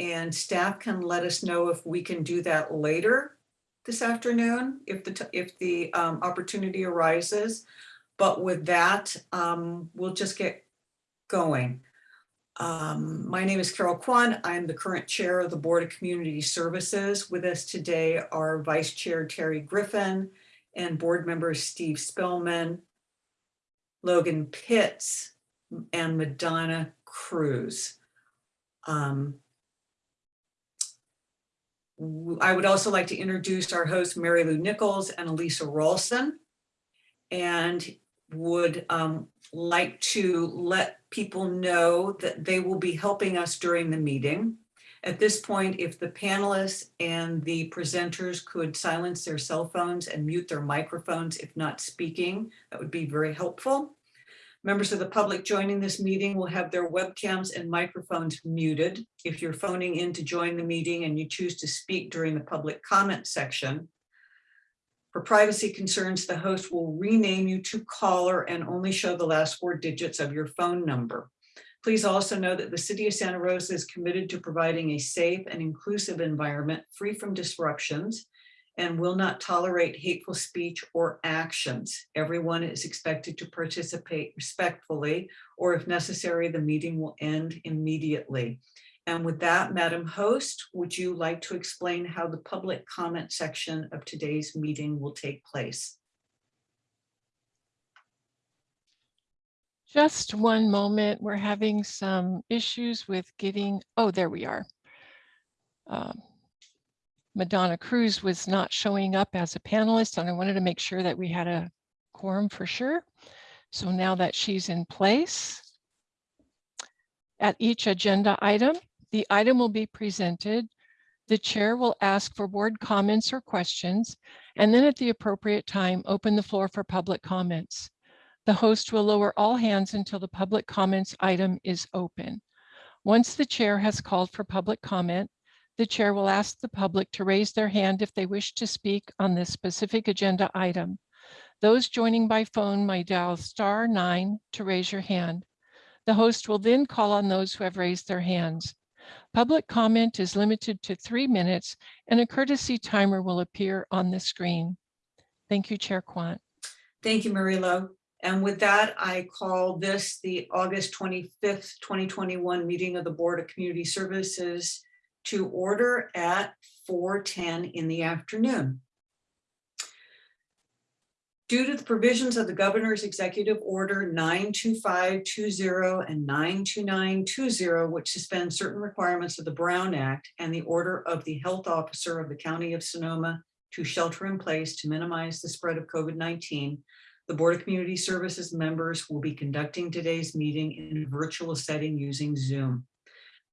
and staff can let us know if we can do that later this afternoon, if the, if the um, opportunity arises. But with that, um, we'll just get going. Um, My name is Carol Kwan. I am the current chair of the Board of Community Services. With us today are Vice Chair Terry Griffin and board members Steve Spellman, Logan Pitts, and Madonna Cruz. Um, I would also like to introduce our hosts, Mary Lou Nichols and Elisa Rolson. And would um, like to let people know that they will be helping us during the meeting. At this point, if the panelists and the presenters could silence their cell phones and mute their microphones if not speaking, that would be very helpful. Members of the public joining this meeting will have their webcams and microphones muted. If you're phoning in to join the meeting and you choose to speak during the public comment section, for privacy concerns, the host will rename you to caller and only show the last four digits of your phone number. Please also know that the city of Santa Rosa is committed to providing a safe and inclusive environment free from disruptions and will not tolerate hateful speech or actions. Everyone is expected to participate respectfully, or if necessary, the meeting will end immediately. And with that, Madam Host, would you like to explain how the public comment section of today's meeting will take place? Just one moment. We're having some issues with getting, oh, there we are. Um, Madonna Cruz was not showing up as a panelist and I wanted to make sure that we had a quorum for sure. So now that she's in place, at each agenda item, the item will be presented. The chair will ask for board comments or questions, and then at the appropriate time, open the floor for public comments. The host will lower all hands until the public comments item is open. Once the chair has called for public comment, the chair will ask the public to raise their hand if they wish to speak on this specific agenda item. Those joining by phone may dial star nine to raise your hand. The host will then call on those who have raised their hands. Public comment is limited to three minutes and a courtesy timer will appear on the screen. Thank you, Chair Quant. Thank you, Mary Lou. And with that, I call this the August 25th, 2021 meeting of the Board of Community Services to order at 4:10 in the afternoon. Due to the provisions of the governor's executive order 92520 and 92920, which suspend certain requirements of the Brown Act and the order of the health officer of the county of Sonoma to shelter in place to minimize the spread of COVID-19, the Board of Community Services members will be conducting today's meeting in a virtual setting using Zoom.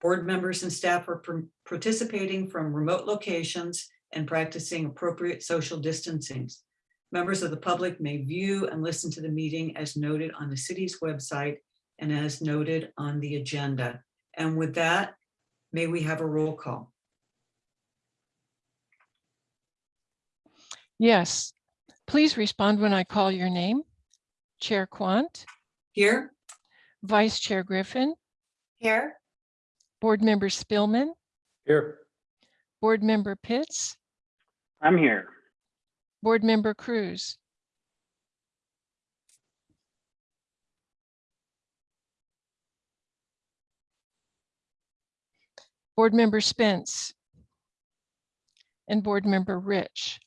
Board members and staff are participating from remote locations and practicing appropriate social distancing. Members of the public may view and listen to the meeting as noted on the city's website and as noted on the agenda. And with that, may we have a roll call? Yes, please respond when I call your name. Chair Quant, Here? Vice Chair Griffin, Here. Board Member Spillman, Here. Board Member Pitts, I'm here. Board Member Cruz. Board Member Spence. And Board Member Rich.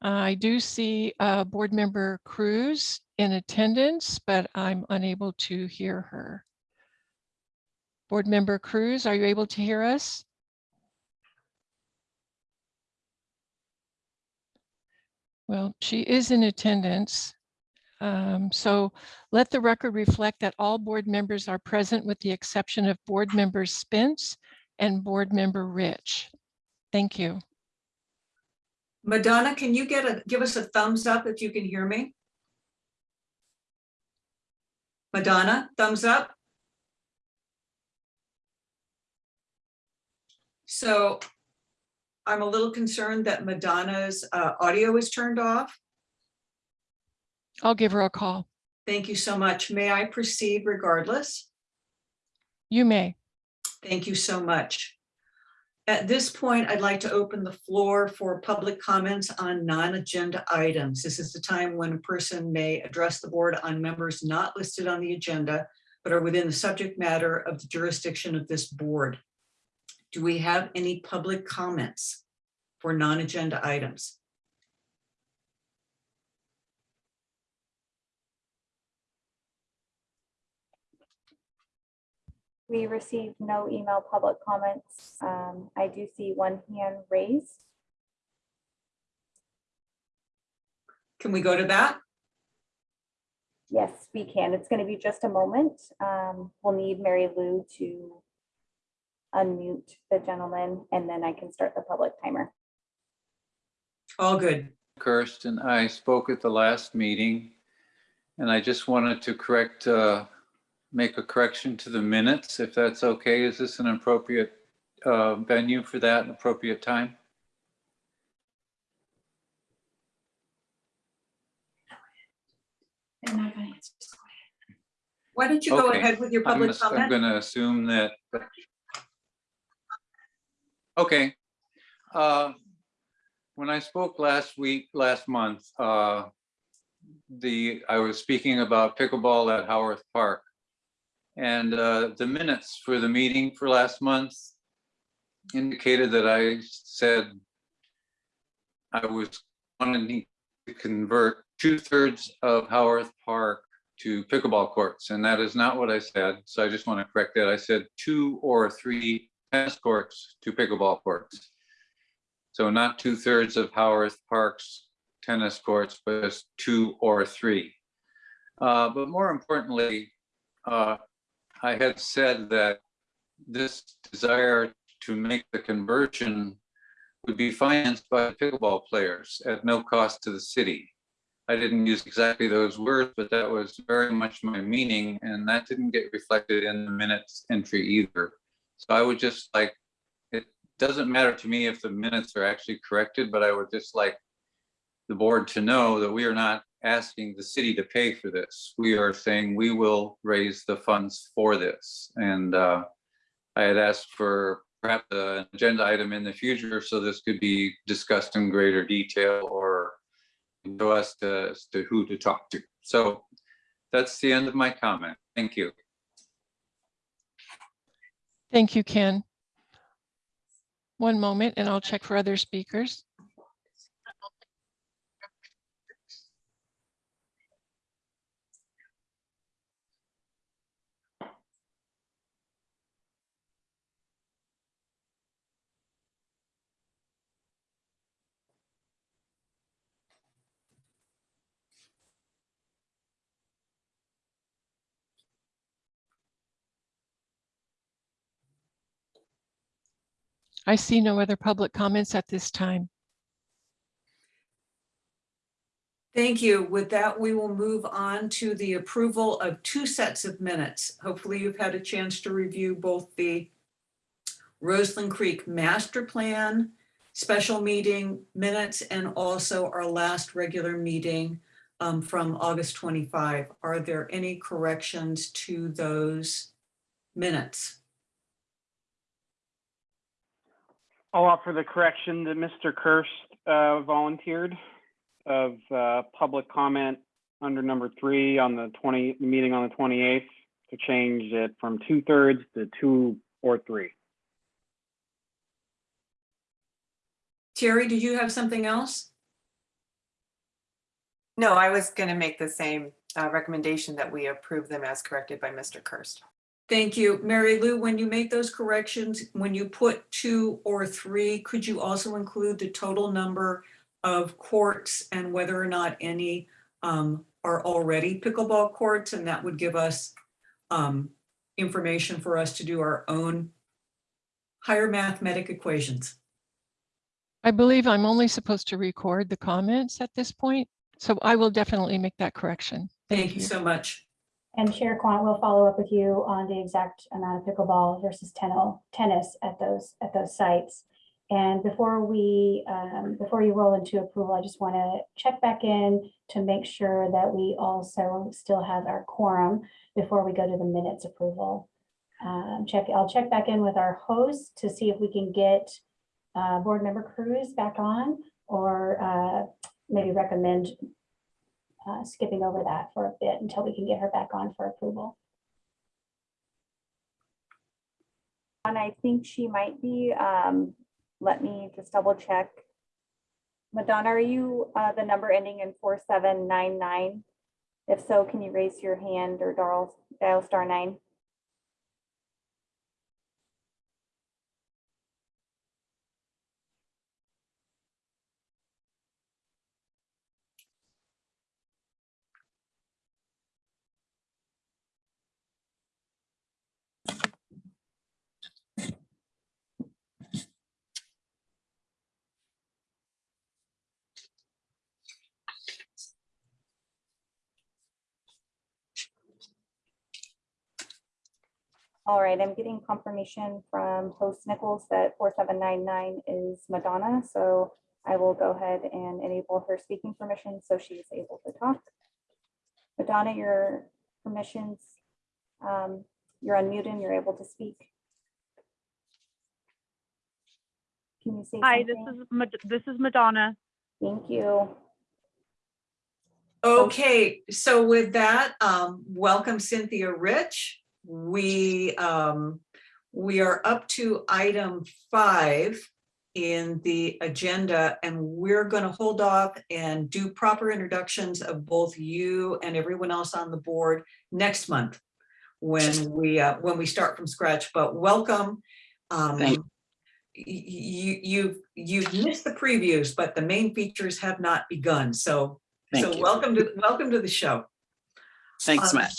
I do see uh, Board Member Cruz in attendance, but I'm unable to hear her. Board Member Cruz, are you able to hear us? Well, she is in attendance. Um, so let the record reflect that all board members are present with the exception of board members Spence and board member Rich. Thank you. Madonna, can you get a, give us a thumbs up if you can hear me? Madonna, thumbs up? So I'm a little concerned that Madonna's uh, audio is turned off. I'll give her a call. Thank you so much. May I proceed regardless? You may. Thank you so much. At this point, I'd like to open the floor for public comments on non-agenda items. This is the time when a person may address the board on members not listed on the agenda, but are within the subject matter of the jurisdiction of this board. Do we have any public comments for non-agenda items? We received no email public comments. Um, I do see one hand raised. Can we go to that? Yes, we can. It's going to be just a moment. Um, we'll need Mary Lou to unmute the gentleman and then I can start the public timer. All good. Kirsten, I spoke at the last meeting, and I just wanted to correct, uh, make a correction to the minutes, if that's okay. Is this an appropriate uh, venue for that, an appropriate time? Why don't you go Okay. ahead with your I'm public ass- I'm comment? gonna assume that. Okay. Uh, When I spoke last week, last month, uh, the, I was speaking about pickleball at Howarth Park. And uh, the minutes for the meeting for last month indicated that I said I was wanting to convert two thirds of Howarth Park to pickleball courts, and that is not what I said. So I just want to correct that. I said two or three tennis courts to pickleball courts. So not two thirds of Howarth Park's tennis courts, but two or three. Uh, but more importantly, uh, I had said that this desire to make the conversion would be financed by pickleball players at no cost to the city. I didn't use exactly those words, but that was very much my meaning, and that didn't get reflected in the minutes entry either. So I would just like, it doesn't matter to me if the minutes are actually corrected, but I would just like the board to know that we are not asking the city to pay for this. We are saying we will raise the funds for this. And uh, I had asked for perhaps an agenda item in the future, so this could be discussed in greater detail or to us to, to who to talk to. So that's the end of my comment. Thank you. Thank you, Ken. One moment and I'll check for other speakers. I see no other public comments at this time. Thank you. With that, we will move on to the approval of two sets of minutes. Hopefully you've had a chance to review both the Roseland Creek Master Plan special meeting minutes and also our last regular meeting um, from August 25. Are there any corrections to those minutes? I'll offer the correction that Mr. Kirst uh, volunteered of uh, public comment under number three on the 20, meeting on the 28th to change it from two thirds to two or three. Terry, did you have something else? No, I was going to make the same uh, recommendation that we approve them as corrected by Mr. Kirst. Thank you. Mary Lou, when you make those corrections, when you put two or three, could you also include the total number of courts and whether or not any um, are already pickleball courts? And that would give us um, information for us to do our own higher mathematic equations. I believe I'm only supposed to record the comments at this point, so I will definitely make that correction. Thank you so much. And Chair Quant will follow up with you on the exact amount of pickleball versus tennis, at those, at those sites. And before we, um, before you roll into approval, I just want to check back in to make sure that we also still have our quorum before we go to the minutes approval. um, check, I'll check back in with our host to see if we can get uh, board member Cruz back on or uh, maybe recommend uh, skipping over that for a bit until we can get her back on for approval. And I think she might be, um, let me just double check. Madonna, are you, uh, the number ending in four seven nine nine? If so, can you raise your hand or dial, dial star nine? All right, I'm getting confirmation from host Nichols that four seven nine nine is Madonna, so I will go ahead and enable her speaking permission so she's able to talk. Madonna, your permissions, um, you're unmuted and you're able to speak. Can you say Hi, this is, Mad- this is Madonna. Thank you. Okay, so with that, um, welcome Cynthia Rich. We, um, we are up to item five in the agenda and we're gonna hold off and do proper introductions of both you and everyone else on the board next month when we, uh, when we start from scratch, but welcome. Um, Thank- y- y- You, you, you've missed the previews, but the main features have not begun, so Thank so you. welcome to, welcome to the show. Thanks, um, Matt.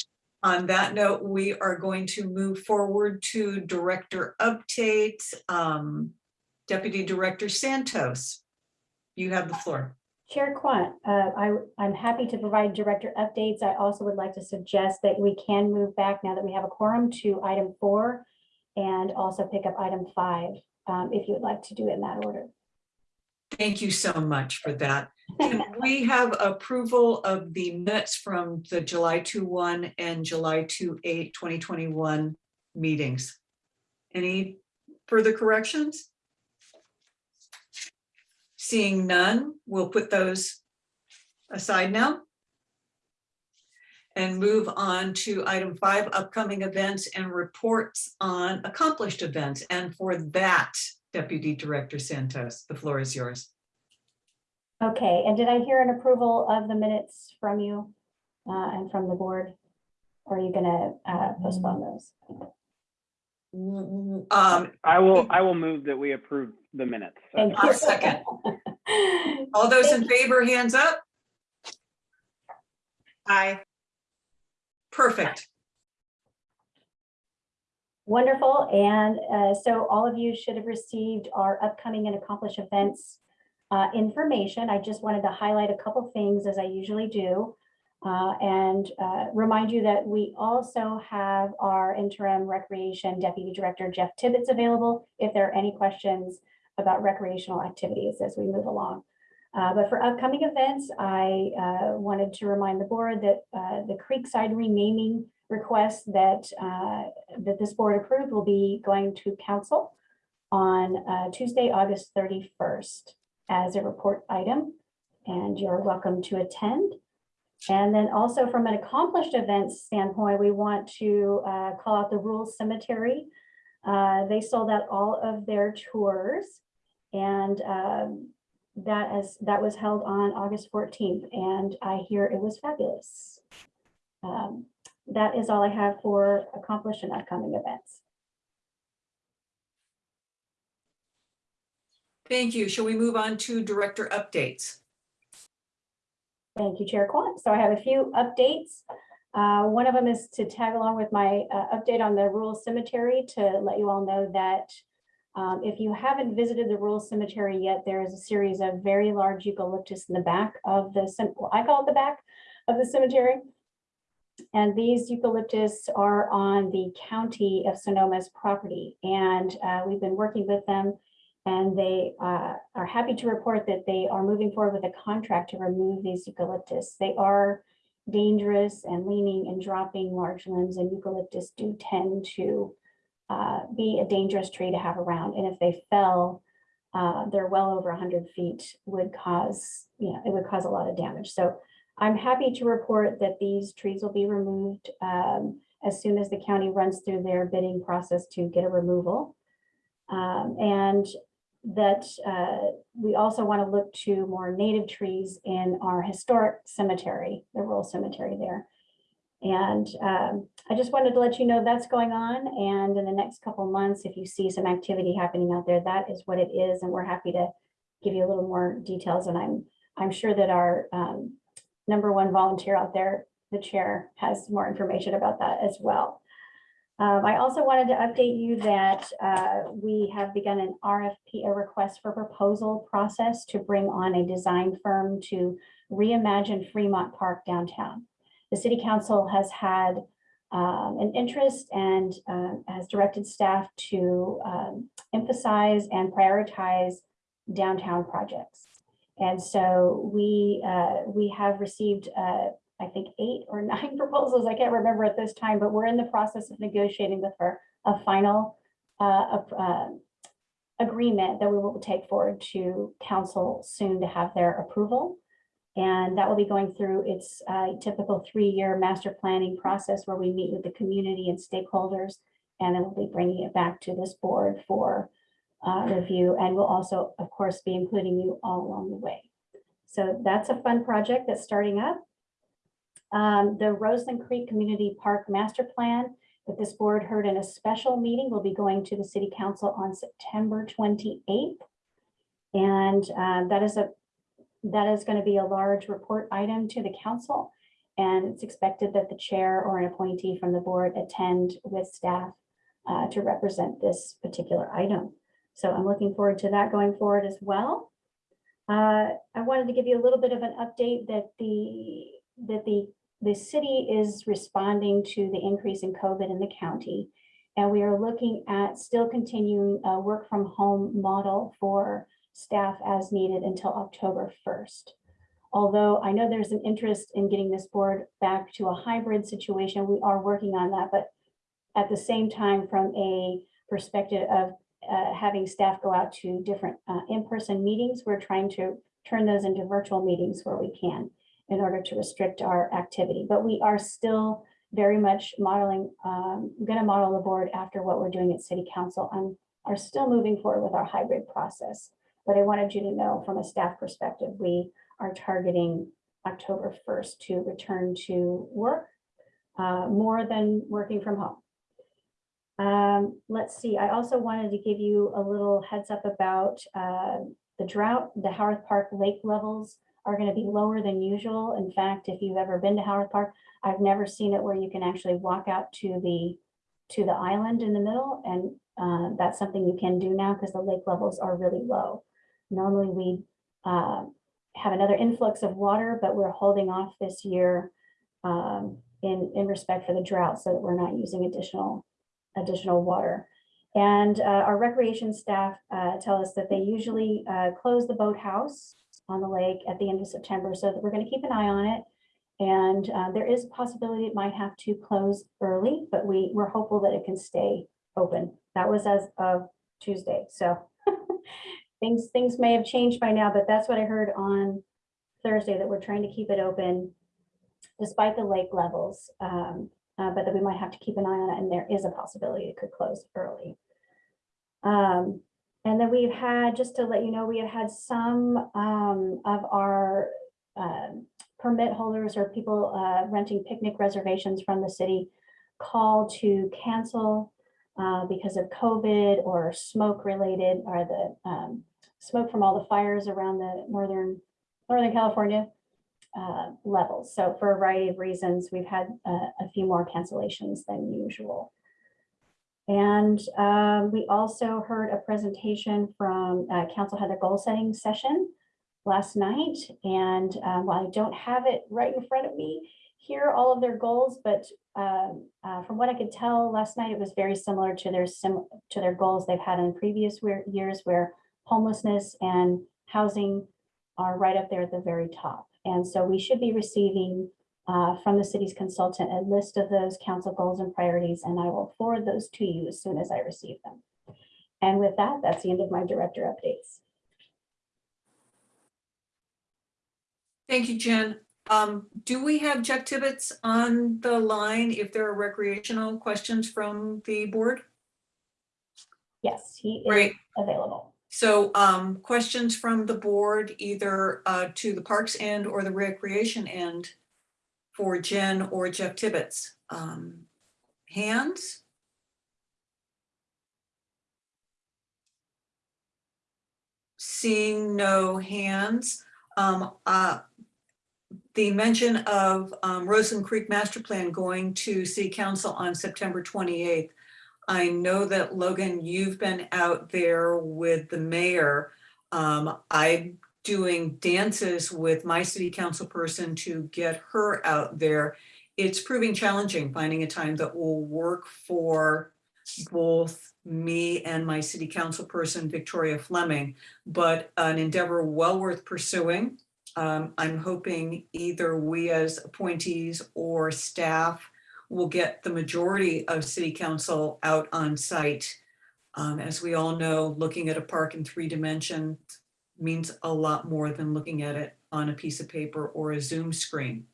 On that note, we are going to move forward to Director Update, um, Deputy Director Santos. You have the floor. Chair Quant, uh, I, I'm happy to provide director updates. I also would like to suggest that we can move back now that we have a quorum to item four and also pick up item five, um, if you would like to do it in that order. Thank you so much for that. Can we have approval of the minutes from the July 2-1 and July 2-8, 2021 meetings? Any further corrections? Seeing none, we'll put those aside now. And move on to item five, upcoming events and reports on accomplished events. And for that, Deputy Director Santos, the floor is yours. Okay, and did I hear an approval of the minutes from you uh, and from the board? Or are you gonna uh, postpone those? Um, I will, I will move that we approve the minutes. Thank I'll second. all those in favor, hands up. Aye. Perfect. Wonderful, and uh, so all of you should have received our upcoming and accomplished events uh, information. I just wanted to highlight a couple things as I usually do. uh, And uh, remind you that we also have our interim recreation deputy director Jeff Tibbetts available if there are any questions about recreational activities as we move along. Uh, But for upcoming events, I uh, wanted to remind the board that the Creekside renaming request that uh, that this board approved will be going to council on uh, Tuesday, August 31st as a report item, and you're welcome to attend. And then also from an accomplished events standpoint, we want to uh, call out the Rural Cemetery. Uh, They sold out all of their tours, and um, that is, that was held on August 14th, and I hear it was fabulous. Um, that is all I have for accomplished and upcoming events. Thank you. Shall we move on to director updates? Thank you, Chair Quant. So I have a few updates. Uh, One of them is to tag along with my uh, update on the rural cemetery to let you all know that um, if you haven't visited the rural cemetery yet, there is a series of very large eucalyptus in the back of the, cem- well, I call it the back of the cemetery. And these eucalyptus are on the county of Sonoma's property. And uh, we've been working with them and they uh, are happy to report that they are moving forward with a contract to remove these eucalyptus. They are dangerous and leaning and dropping large limbs and eucalyptus do tend to uh, be a dangerous tree to have around. And if they fell, uh, they're well over 100 feet, would cause, you know, it would cause a lot of damage. So I'm happy to report that these trees will be removed um, as soon as the county runs through their bidding process to get a removal. Um, And that uh, we also want to look to more native trees in our historic cemetery, the rural cemetery there. And um, I just wanted to let you know that's going on. And in the next couple months, if you see some activity happening out there, that is what it is. And we're happy to give you a little more details. And I'm, I'm sure that our um, number one volunteer out there, the chair, has more information about that as well. Um, I also wanted to update you that uh, we have begun an RFP, a request for proposal process to bring on a design firm to reimagine Fremont Park downtown. The city council has had um, an interest and uh, has directed staff to um, emphasize and prioritize downtown projects. And so we, uh, we have received uh, I think, eight or nine proposals. I can't remember at this time, but we're in the process of negotiating with her a final uh, uh, agreement that we will take forward to council soon to have their approval. And that will be going through its uh, typical three-year master planning process where we meet with the community and stakeholders. And then we'll be bringing it back to this board for uh, review. And we'll also, of course, be including you all along the way. So that's a fun project that's starting up. Um, the Roseland Creek Community Park Master Plan that this board heard in a special meeting will be going to the city council on September twenty-eighth. And uh, that is a, that is going to be a large report item to the council. And it's expected that the chair or an appointee from the board attend with staff uh, to represent this particular item. So I'm looking forward to that going forward as well. Uh, I wanted to give you a little bit of an update that the, that the, the city is responding to the increase in COVID in the county. And we are looking at still continuing a work from home model for staff as needed until October 1st. Although I know there's an interest in getting this board back to a hybrid situation, we are working on that. But at the same time, from a perspective of uh, having staff go out to different uh, in-person meetings, we're trying to turn those into virtual meetings where we can in order to restrict our activity. But we are still very much modeling, um, going to model the board after what we're doing at city council and are still moving forward with our hybrid process. But I wanted you to know from a staff perspective, we are targeting October 1st to return to work uh, more than working from home. Um, let's see, I also wanted to give you a little heads up about uh, the drought. The Howarth Park lake levels are going to be lower than usual. In fact, if you've ever been to Howarth Park, I've never seen it where you can actually walk out to the to the island in the middle. And uh, that's something you can do now because the lake levels are really low. Normally we uh, have another influx of water, but we're holding off this year um, in, in respect for the drought so that we're not using additional additional water. And uh, our recreation staff uh, tell us that they usually uh, close the boathouse on the lake at the end of September, so we're going to keep an eye on it. And uh, there is a possibility it might have to close early, but we, we're hopeful that it can stay open. That was as of Tuesday, so things, things may have changed by now, but that's what I heard on Thursday, that we're trying to keep it open despite the lake levels, um, uh, but that we might have to keep an eye on it, and there is a possibility it could close early. Um, and then we've had, just to let you know, we have had some um, of our um, permit holders or people uh, renting picnic reservations from the city call to cancel uh, because of COVID or smoke related or the um, smoke from all the fires around the northern, Northern California uh, levels. So for a variety of reasons, we've had uh, a few more cancellations than usual. And um, we also heard a presentation from uh, Council had a goal setting session last night. And um, while I don't have it right in front of me, here all of their goals, but um, uh, from what I could tell last night, it was very similar to their sim to their goals they've had in previous years where homelessness and housing are right up there at the very top. And so we should be receiving uh, from the city's consultant, a list of those council goals and priorities, and I will forward those to you as soon as I receive them. And with that, that's the end of my director updates. Thank you, Jen. Um, do we have Jeff Tibbetts on the line if there are recreational questions from the board? Yes, he is Great. available. So um, questions from the board, either uh, to the parks end or the recreation end for Jen or Jeff Tibbetts. Um, Hands? Seeing no hands. um, uh, The mention of um, Roseland Creek Master Plan going to city council on September 28th. I know that Logan, you've been out there with the mayor. Um, I'm doing dances with my city council person to get her out there. It's proving challenging finding a time that will work for both me and my city council person, Victoria Fleming, but an endeavor well worth pursuing. Um, I'm hoping either we as appointees or staff will get the majority of city council out on site. Um, as we all know, looking at a park in three dimensions means a lot more than looking at it on a piece of paper or a Zoom screen.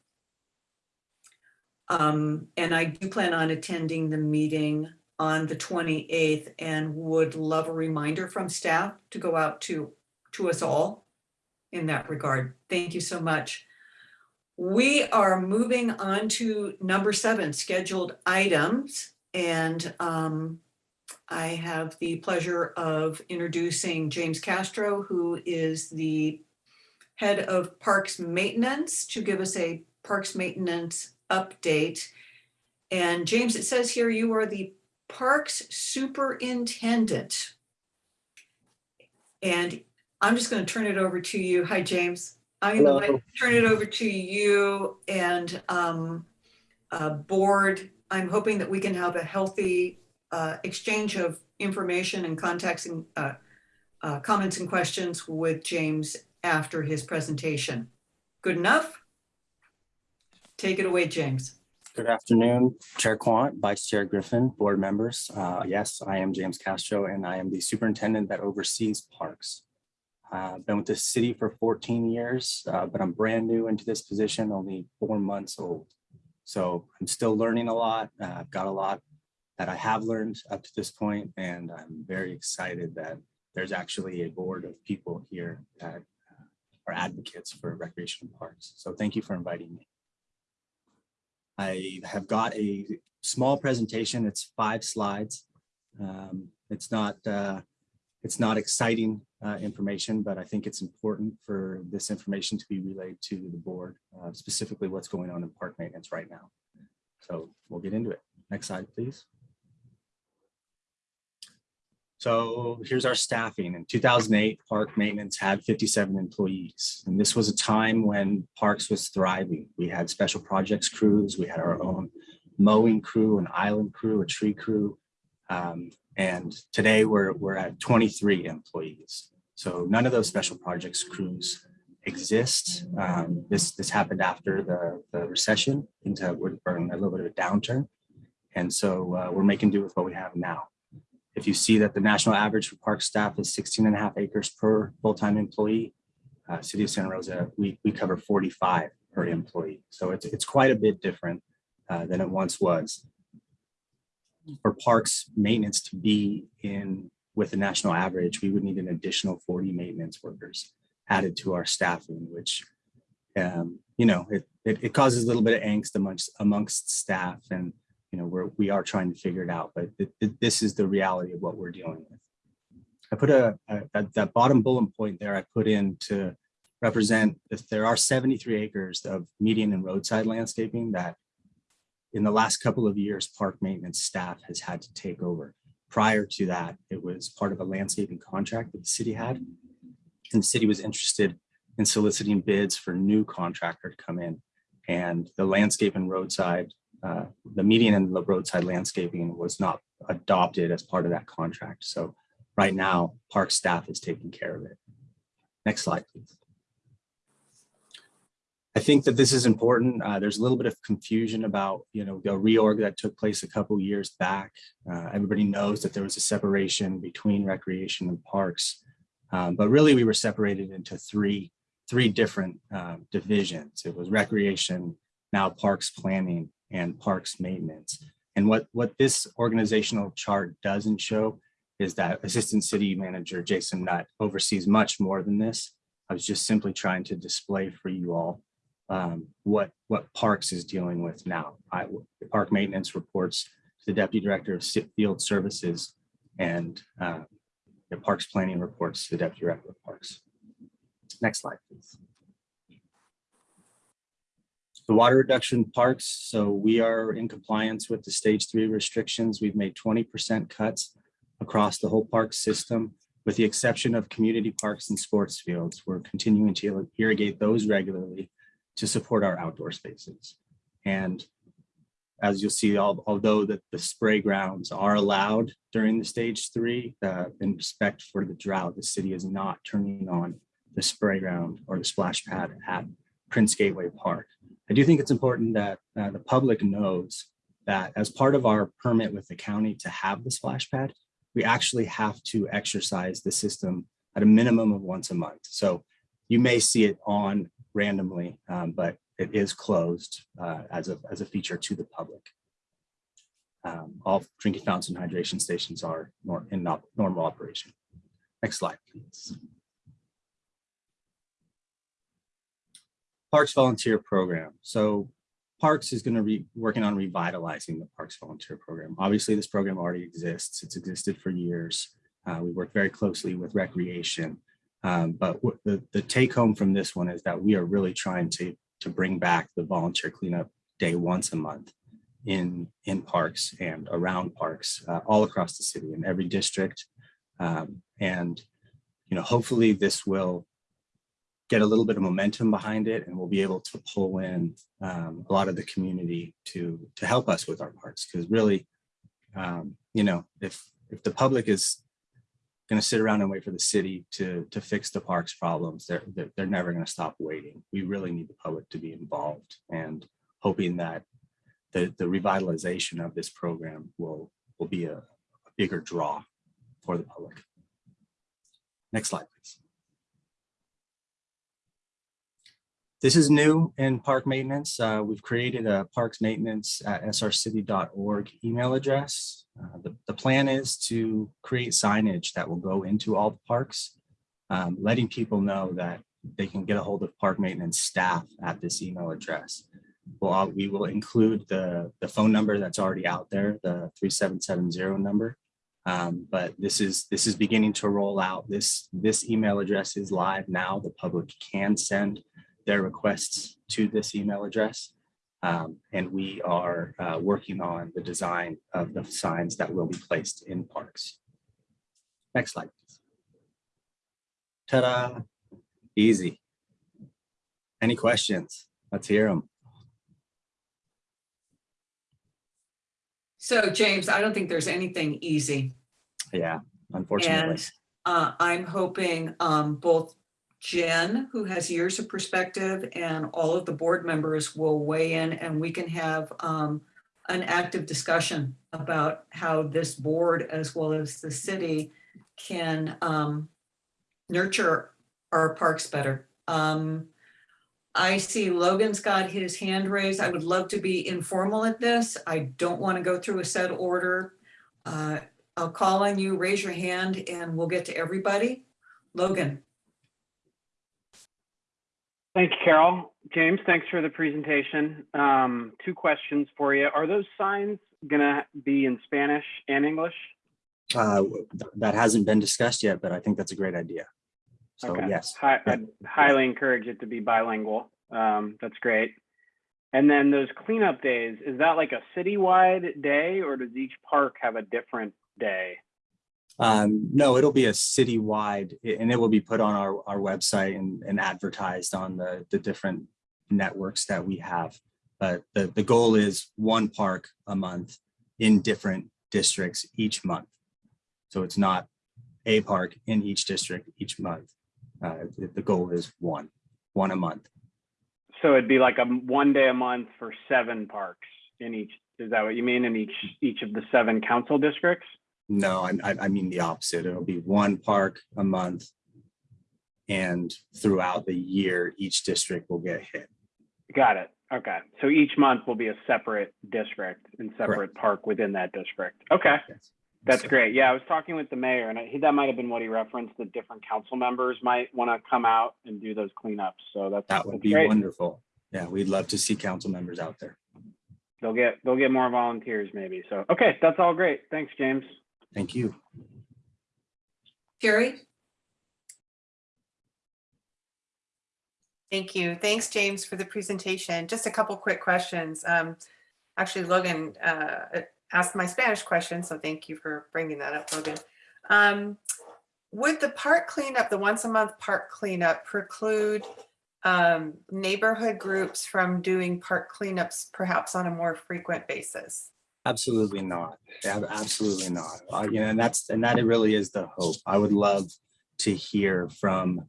Um, and I do plan on attending the meeting on the 28th and would love a reminder from staff to go out to, to us all in that regard. Thank you so much. We are moving on to number seven, scheduled items. And um, I have the pleasure of introducing James Castro, who is the head of Parks Maintenance to give us a Parks Maintenance update. And James, it says here you are the Parks Superintendent. And I'm just going to turn it over to you. Hi, James. I'm going to turn it over to you and um, uh, board. I'm hoping that we can have a healthy uh, exchange of information and contacts and uh, uh, comments and questions with James after his presentation. Good enough? Take it away, James. Good afternoon, Chair Quant, Vice Chair Griffin, board members. Uh, Yes, I am James Castro and I am the superintendent that oversees parks. Uh, Been with the city for 14 years, uh, but I'm brand new into this position, only four months old. So I'm still learning a lot. Uh, I've got a lot that I have learned up to this point, and I'm very excited that there's actually a board of people here that uh, are advocates for recreational parks. So thank you for inviting me. I have got a small presentation. It's five slides. Um, It's not, uh, it's not exciting uh, information, but I think it's important for this information to be relayed to the board, uh, specifically what's going on in park maintenance right now. So we'll get into it. Next slide, please. So here's our staffing. In 2008, park maintenance had 57 employees. And this was a time when parks was thriving. We had special projects crews. We had our own mowing crew, an island crew, a tree crew. Um, and today we're, we're at 23 employees. So none of those special projects crews exist. Um, this, this happened after the, the recession. into a little bit of a downturn. And so uh, we're making do with what we have now. If you see that the national average for park staff is 16 and a half acres per full-time employee, uh, City of Santa Rosa, we, we cover 45 per employee. So it's, it's quite a bit different uh, than it once was. For parks maintenance to be in with the national average, we would need an additional 40 maintenance workers added to our staffing, which, um, you know, it, it, it causes a little bit of angst amongst, amongst staff and you know, we're, we are trying to figure it out, but th- th- this is the reality of what we're dealing with. I put a, a- that, that bottom bullet point there, I put in to represent if there are 73 acres of median and roadside landscaping that in the last couple of years, park maintenance staff has had to take over. Prior to that, it was part of a landscaping contract that the city had. And the city was interested in soliciting bids for new contractor to come in. And the landscape and roadside uh, the median and the roadside landscaping was not adopted as part of that contract. So right now, park staff is taking care of it. Next slide, please. I think that this is important. Uh, there's a little bit of confusion about, you know, the reorg that took place a couple years back. Uh, everybody knows that there was a separation between recreation and parks. Um, but really we were separated into three, three different uh, divisions. It was recreation, now parks planning and parks maintenance. And what, what this organizational chart doesn't show is that Assistant City Manager Jason Nutt oversees much more than this. I was just simply trying to display for you all um, what, what Parks is dealing with now. I, Park Maintenance reports to the Deputy Director of Field Services and uh, the Parks Planning reports to the Deputy Director of Parks. Next slide, please. The water reduction parks, so we are in compliance with the stage three restrictions. We've made twenty percent cuts across the whole park system, with the exception of community parks and sports fields. We're continuing to irrigate those regularly to support our outdoor spaces. And as you'll see, although that the spray grounds are allowed during the stage three, uh, in respect for the drought, the city is not turning on the spray ground or the splash pad at Prince Gateway Park. I do think it's important that uh, the public knows that as part of our permit with the county to have the splash pad, we actually have to exercise the system at a minimum of once a month. So you may see it on randomly, um, but it is closed uh, as a as a feature to the public. Um, all drinking fountains and hydration stations are nor in no- normal operation. Next slide, please. Parks Volunteer Program. So Parks is going to be working on revitalizing the Parks Volunteer Program. Obviously, this program already exists. It's existed for years. Uh, we work very closely with Recreation. Um, but the, the take home from this one is that we are really trying to, to bring back the volunteer cleanup day once a month in, in parks and around parks, uh, all across the city in every district. Um, and, you know, hopefully this will get a little bit of momentum behind it and we'll be able to pull in um, a lot of the community to, to help us with our parks. Because really, um, you know, if, if the public is going to sit around and wait for the city to to fix the parks problems. They're they're, they're never going to stop waiting. We really need the public to be involved and hoping that the the revitalization of this program will will be a, a bigger draw for the public. Next slide, please. This is new in park maintenance. Uh, we've created a parks maintenance at srcity.org email address. Uh, the, the plan is to create signage that will go into all the parks, um, letting people know that they can get a hold of park maintenance staff at this email address. Well, we will include the, the phone number that's already out there, the 3770 number. Um, but this is this is beginning to roll out. This this email address is live now. The public can send their requests to this email address. Um, and we are uh, working on the design of the signs that will be placed in parks. Next slide. please. Ta-da, easy. Any questions? Let's hear them. So James, I don't think there's anything easy. Yeah, unfortunately. And uh, I'm hoping um, both Jen, who has years of perspective, and all of the board members will weigh in and we can have um, an active discussion about how this board as well as the city can um, nurture our parks better. Um, I see Logan's got his hand raised. I would love to be informal at this. I don't want to go through a set order. Uh, I'll call on you, raise your hand, and we'll get to everybody. Logan. Thank you, Carol. James, thanks for the presentation. Um, two questions for you. Are those signs gonna be in Spanish and English? Uh, That hasn't been discussed yet, but I think that's a great idea. So Okay. yes, Hi, Yeah. I'd highly encourage it to be bilingual. Um, that's great. And then those cleanup days, is that like a citywide day or does each park have a different day? Um, no, it'll be a citywide, and it will be put on our, our website and, and advertised on the, the different networks that we have. But the, the goal is one park a month in different districts each month. So it's not a park in each district each month. Uh, the, goal is one, one a month. So it'd be like a one day a month for seven parks in each, is that what you mean, in each, each of the seven council districts? No, I, I, mean the opposite. It'll be one park a month. And throughout the year, each district will get hit. Got it. Okay. So each month will be a separate district and separate park within that district. Okay. Yes. That's So- great. Yeah, I was talking with the mayor and I, he- that might have been what he referenced, that different council members might want to come out and do those cleanups. So that's, That would that's be great. wonderful. Yeah, we'd love to see council members out there. They'll get, they'll get more volunteers maybe. So, okay, that's all great. Thanks, James. Thank you. Carrie? Thank you. Thanks, James, for the presentation. Just a couple quick questions. Um, Actually, Logan uh, asked my Spanish question, so thank you for bringing that up, Logan. Um, Would the park cleanup, the once a month park cleanup preclude um, neighborhood groups from doing park cleanups perhaps on a more frequent basis? Absolutely not. Absolutely not. Uh, you know, and that's, and that it really is the hope. I would love to hear from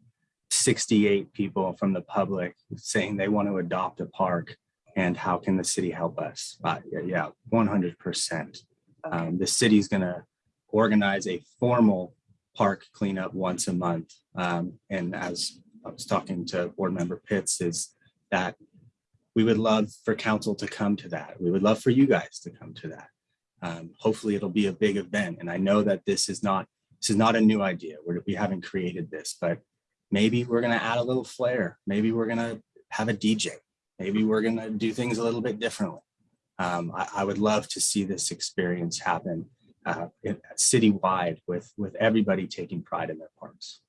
sixty-eight people from the public saying they want to adopt a park and how can the city help us? Uh, yeah, yeah, one hundred percent. Okay. Um, the city's gonna organize a formal park cleanup once a month. Um, and as I was talking to board member Pitts is that we would love for council to come to that. We would love for you guys to come to that. Um, hopefully it'll be a big event. And I know that this is not, this is not a new idea. We're, we haven't created this, but maybe we're gonna add a little flair. Maybe we're gonna have a DJ. Maybe we're gonna do things a little bit differently. Um, I, I would love to see this experience happen uh, citywide with, with everybody taking pride in their parks.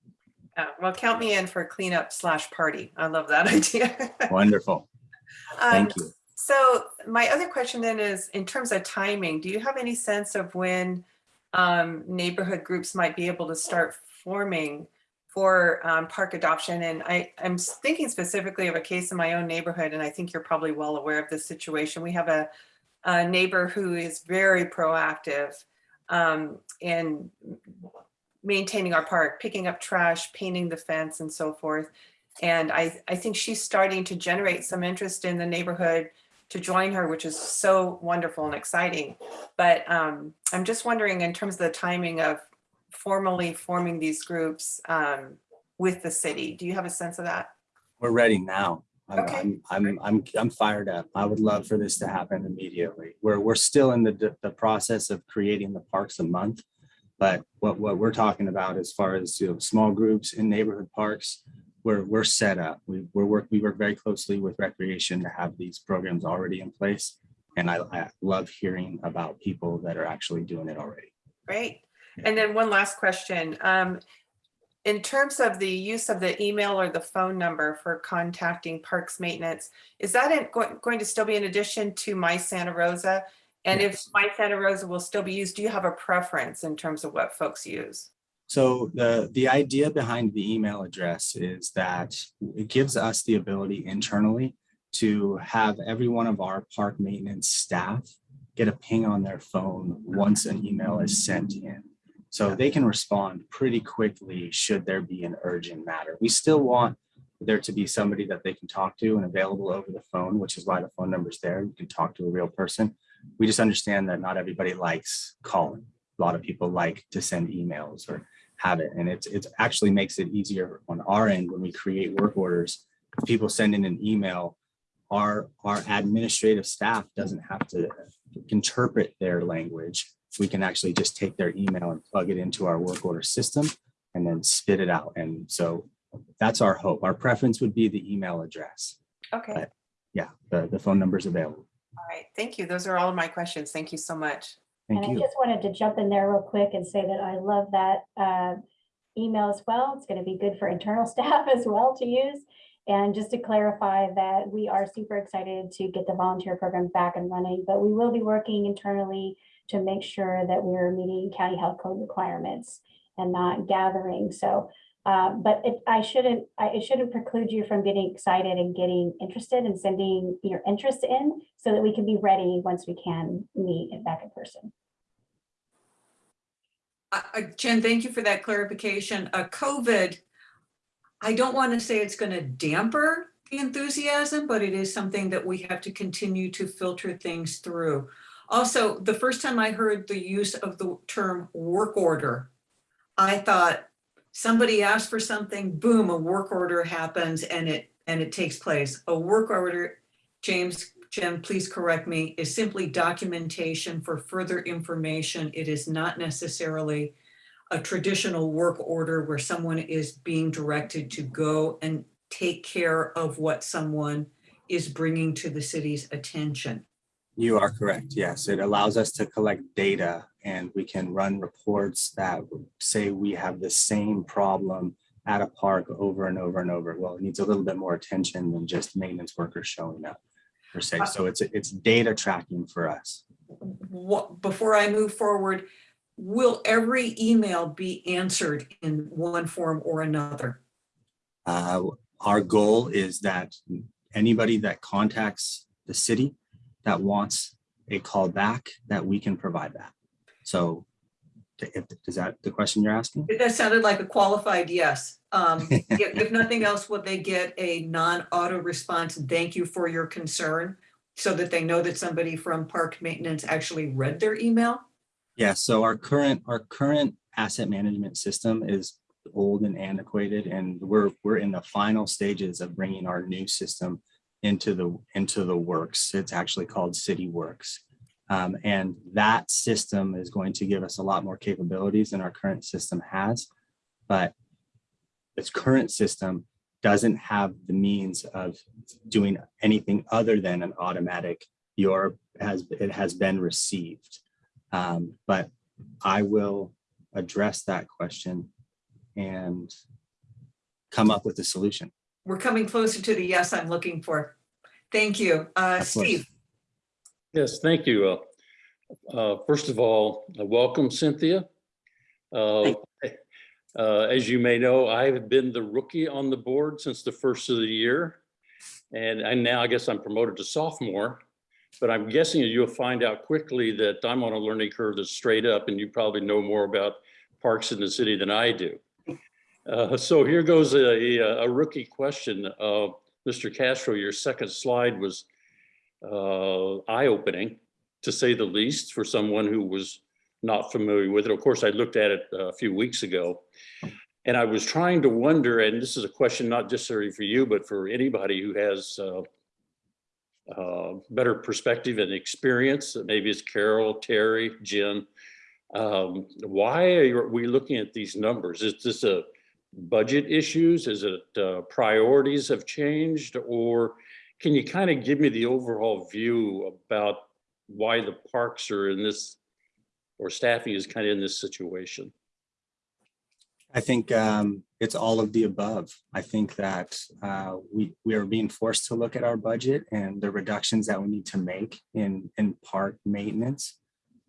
Uh, Well, count me in for a cleanup slash party. I love that idea. Wonderful. Um, Thank you. So my other question then is, in terms of timing, do you have any sense of when um, neighborhood groups might be able to start forming for um, park adoption? And I, I'm thinking specifically of a case in my own neighborhood, and I think you're probably well aware of this situation. We have a, a neighbor who is very proactive um, in maintaining our park, picking up trash, painting the fence and so forth. And I, I think she's starting to generate some interest in the neighborhood to join her, which is so wonderful and exciting. But um, I'm just wondering in terms of the timing of formally forming these groups um, with the city, do you have a sense of that? We're ready now. I'm, Okay. I'm, I'm, I'm, I'm fired up. I would love for this to happen immediately. We're, we're still in the, the process of creating the parks a month. But what, what we're talking about as far as, you know, small groups in neighborhood parks, we're, we're set up. We, we're work, we work very closely with recreation to have these programs already in place. And I, I love hearing about people that are actually doing it already. Great. And then one last question. Um, In terms of the use of the email or the phone number for contacting parks maintenance, is that in- go- going to still be in addition to My Santa Rosa? And if My Santa Rosa will still be used, do you have a preference in terms of what folks use? So the, the idea behind the email address is that it gives us the ability internally to have every one of our park maintenance staff get a ping on their phone once an email is sent in. So they can respond pretty quickly should there be an urgent matter. We still want there to be somebody that they can talk to and available over the phone, which is why the phone number's there. You can talk to a real person. We just understand that not everybody likes calling. A lot of people like to send emails or have it. And it's, it actually makes it easier on our end when we create work orders. If people send in an email, our, our administrative staff doesn't have to interpret their language. We can actually just take their email and plug it into our work order system and then spit it out. And so that's our hope. Our preference would be the email address. Okay, Right. Yeah, the, the phone number is available. All right. Thank you. Those are all of my questions. Thank you so much. And Thank I just wanted to jump in there real quick and say that I love that uh, email as well. It's going to be good for internal staff as well to use. And just to clarify that we are super excited to get the volunteer program back and running, but we will be working internally to make sure that we're meeting county health code requirements and not gathering. So, uh, but it, I shouldn't, I, it shouldn't preclude you from getting excited and getting interested and sending your interest in so that we can be ready once we can meet back in person. Uh, Jen, thank you for that clarification. Uh, COVID, I don't want to say it's going to damper the enthusiasm, but it is something that we have to continue to filter things through. Also, the first time I heard the use of the term work order, I thought somebody asks for something, boom, a work order happens and it, and it takes place. A work order, James, Jim, please correct me, is simply documentation for further information. It is not necessarily a traditional work order where someone is being directed to go and take care of what someone is bringing to the city's attention. You are correct. Yes, it allows us to collect data and we can run reports that say we have the same problem at a park over and over and over. Well, it needs a little bit more attention than just maintenance workers showing up per se. So it's, it's data tracking for us. What, before I move forward, will every email be answered in one form or another? Uh, Our goal is that anybody that contacts the city that wants a call back, that we can provide that. So if, is that the question you're asking? That sounded like a qualified yes. Um, If if nothing else, would they get a non-auto response? Thank you for your concern, so that they know that somebody from park maintenance actually read their email? Yeah, so our current, our current asset management system is old and antiquated and we're, we're in the final stages of bringing our new system into the, into the works. It's actually called City Works. Um, and that system is going to give us a lot more capabilities than our current system has. But this current system doesn't have the means of doing anything other than an automatic, your, has, it has been received. Um, but I will address that question and come up with a solution. We're coming closer to the yes I'm looking for. Thank you. Uh. Steve, Yes, thank you. Uh, uh, First of all, uh, welcome Cynthia. Uh, uh, As you may know, I have been the rookie on the board since the first of the year. And I now I guess I'm promoted to sophomore, but I'm guessing you'll find out quickly that I'm on a learning curve that's straight up and you probably know more about parks in the city than I do. Uh, So here goes a, a rookie question. Uh, Mr. Castro, your second slide was uh, eye-opening, to say the least, for someone who was not familiar with it. Of course, I looked at it a few weeks ago. And I was trying to wonder, and this is a question not necessarily for you, but for anybody who has uh, uh, better perspective and experience, maybe it's Carol, Terry, Jen. Um, Why are we looking at these numbers? Is this a budget issues? Is it uh, priorities have changed? Or can you kind of give me the overall view about why the parks are in this, or staffing is kind of in this situation? I think um, it's all of the above. I think that uh, we, we are being forced to look at our budget and the reductions that we need to make in, in park maintenance.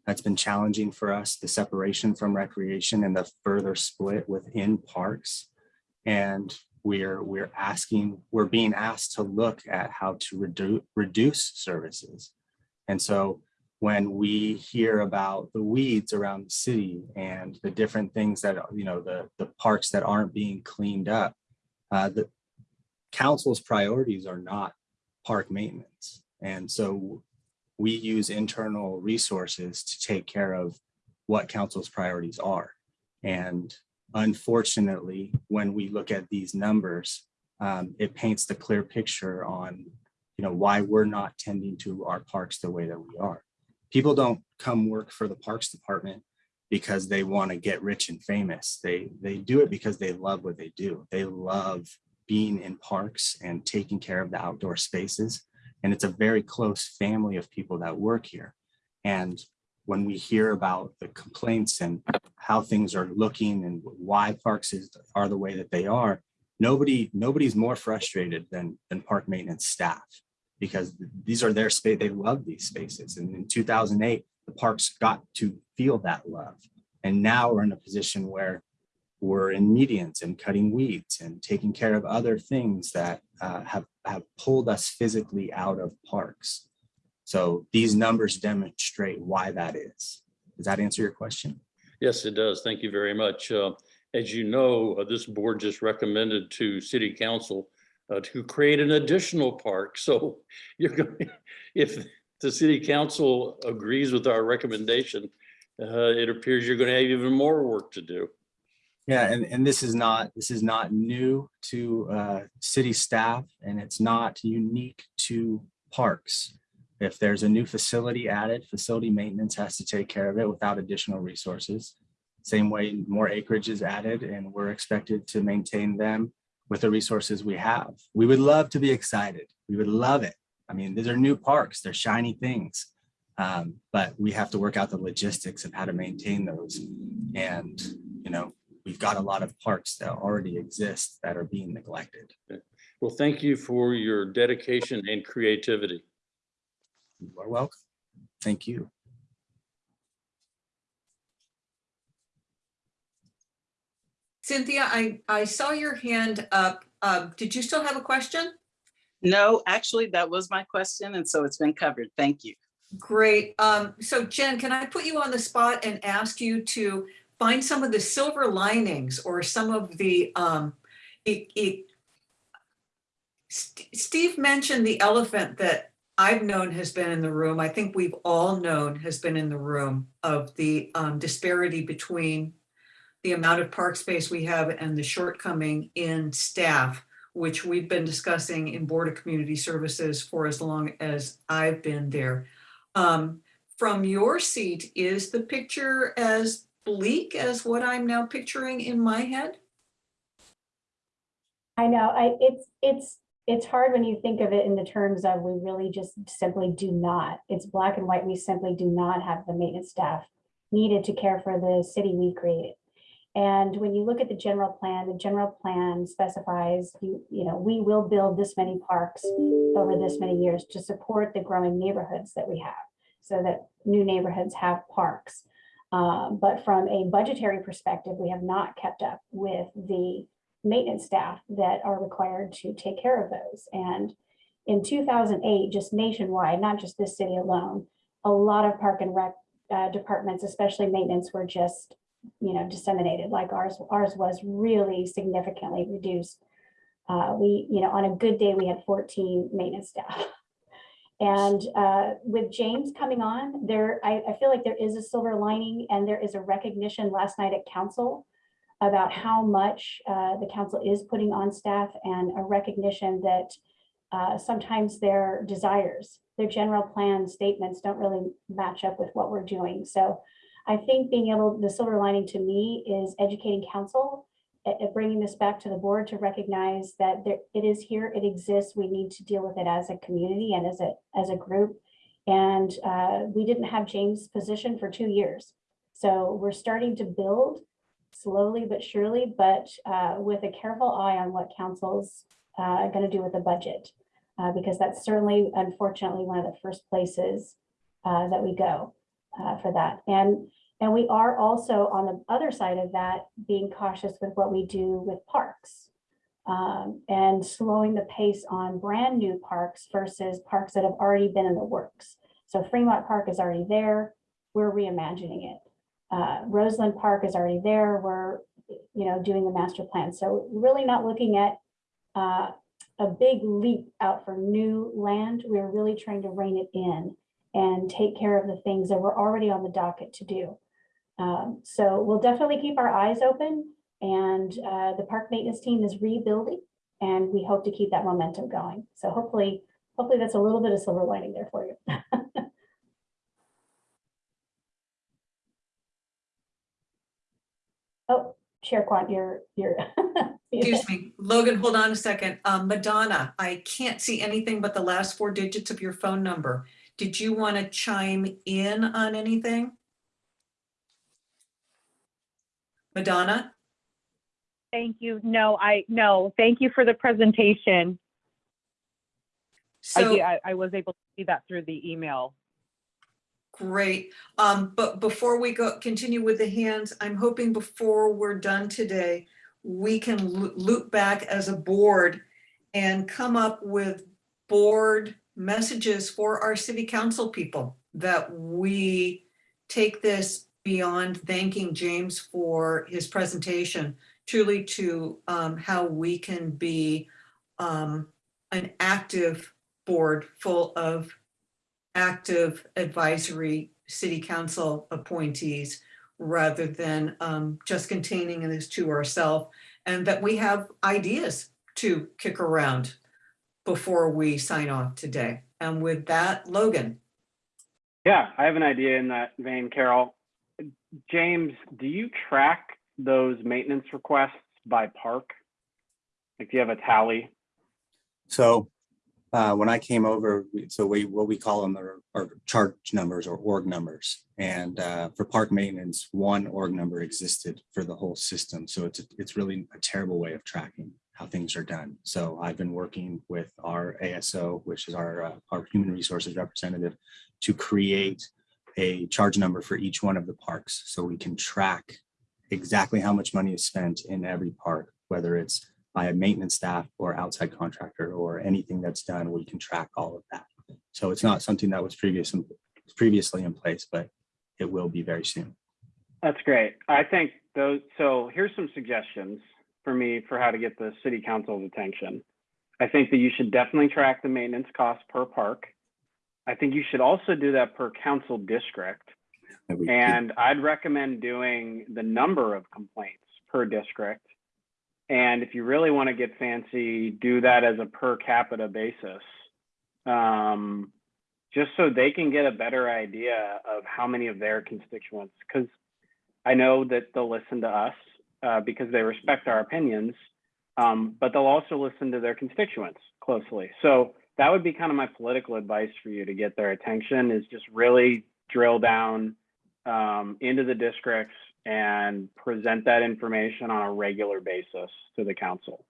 That's been challenging for us, the separation from recreation and the further split within parks. And we're, we're asking, we're being asked to look at how to reduce, reduce services. And so when we hear about the weeds around the city and the different things that, you know, the, the parks that aren't being cleaned up, uh, the council's priorities are not park maintenance. And so we use internal resources to take care of what council's priorities are. And unfortunately, when we look at these numbers, um, it paints the clear picture on, you know, why we're not tending to our parks the way that we are people don't come work for the Parks Department because they want to get rich and famous. They they do it because they love what they do. They love being in parks and taking care of the outdoor spaces. And it's a very close family of people that work here. And when we hear about the complaints and how things are looking and why parks is, are the way that they are, nobody nobody's more frustrated than than park maintenance staff because these are their space. They love these spaces. And in 2008, the parks got to feel that love. And now we're in a position where we're in medians and cutting weeds and taking care of other things that uh, have, have pulled us physically out of parks. So these numbers demonstrate why that is. Does that answer your question? Yes, it does. Thank you very much. Uh, As you know, uh, this board just recommended to city council uh, to create an additional park. So you're going, if the city council agrees with our recommendation, uh, it appears you're going to have even more work to do. Yeah, and, and this is not, this is not new to uh, city staff and it's not unique to parks. If there's a new facility added, facility maintenance has to take care of it without additional resources. Same way, more acreage is added and we're expected to maintain them with the resources we have. We would love to be excited. We would love it. I mean, these are new parks, they're shiny things. Um, But we have to work out the logistics of how to maintain those. And, you know, we've got a lot of parks that already exist that are being neglected. Well, thank you for your dedication and creativity. You are welcome. Thank you. Cynthia, I, I saw your hand up. Uh, Did you still have a question? No, actually, that was my question, and so it's been covered. Thank you. Great. Um, so Jen, can I put you on the spot and ask you to find some of the silver linings or some of the, um, it, it, St- Steve mentioned the elephant that I've known has been in the room. I think we've all known has been in the room of the, um, disparity between the amount of park space we have and the shortcoming in staff, which we've been discussing in Board of Community Services for as long as I've been there. Um, from your seat, is the picture as bleak as what I'm now picturing in my head? I know, I, it's, it's, it's hard when you think of it in the terms of we really just simply do not. It's black and white. We simply do not have the maintenance staff needed to care for the city we created. And when you look at the general plan, the general plan specifies, you, you know, we will build this many parks over this many years to support the growing neighborhoods that we have, so that new neighborhoods have parks. Um, but from a budgetary perspective, we have not kept up with the maintenance staff that are required to take care of those. And in 2008, just nationwide, not just this city alone, a lot of park and rec uh, departments, especially maintenance, were just you know, disseminated like ours, ours was really significantly reduced. Uh, we, you know, on a good day, we had 14 maintenance staff. And uh, with James coming on there, I, I feel like there is a silver lining and there is a recognition last night at council about how much uh, the council is putting on staff and a recognition that uh, sometimes their desires, their general plan statements don't really match up with what we're doing. So I think being able, the silver lining to me is educating council, at, at bringing this back to the board to recognize that there, it is here, it exists. We need to deal with it as a community and as a, as a group. And uh, we didn't have James' position for two years. So we're starting to build slowly but surely, but uh, with a careful eye on what council's uh, going to do with the budget. Uh, because that's certainly, unfortunately, one of the first places uh, that we go uh, for that. And, and we are also on the other side of that, being cautious with what we do with parks. Um, and slowing the pace on brand new parks versus parks that have already been in the works. So Fremont Park is already there. We're reimagining it. Uh, Roseland Park is already there. We're, you know, doing the master plan. So really not looking at uh, a big leap out for new land. We're really trying to rein it in and take care of the things that were already on the docket to do. Um, so we'll definitely keep our eyes open and uh, the park maintenance team is rebuilding and we hope to keep that momentum going. So hopefully, hopefully that's a little bit of silver lining there for you. oh, Chair Quant, you're, you're. Excuse me, Logan, hold on a second. Um, Madonna, I can't see anything but the last four digits of your phone number. Did you want to chime in on anything? Madonna? Thank you. No, I, no, thank you for the presentation. So did- I, I was able to see that through the email. Great. Um, but before we go, continue with the hands, I'm hoping before we're done today, we can loo- loop back as a board and come up with board messages for our city council people that we take this beyond thanking James for his presentation, truly to um, how we can be um, an active board full of active advisory city council appointees rather than um, just containing this to ourselves and that we have ideas to kick around before we sign off today. And with that, Logan. Yeah, I have an idea in that vein, Carol. James, do you track those maintenance requests by park? Like, do you have a tally? So uh, when I came over, so we, what we call them are, are charge numbers or org numbers. And uh, for park maintenance, one org number existed for the whole system. So it's, it's really a terrible way of tracking how things are done. So I've been working with our ASO, which is our, uh, our human resources representative, to create a charge number for each one of the parks. So we can track exactly how much money is spent in every park, whether it's by a maintenance staff or outside contractor or anything that's done, we can track all of that. So it's not something that was previous, previously in place, but it will be very soon. That's great. I think those, so here's some suggestions for me for how to get the city council's attention. I think that you should definitely track the maintenance costs per park. I think you should also do that per council district. And And I'd recommend doing the number of complaints per district. And if you really want to get fancy, do that as a per capita basis. Um, just so they can get a better idea of how many of their constituents, because I know that they'll listen to us uh, because they respect our opinions, um, but they'll also listen to their constituents closely. So that would be kind of my political advice for you to get their attention is just really drill down um, into the districts and present that information on a regular basis to the council.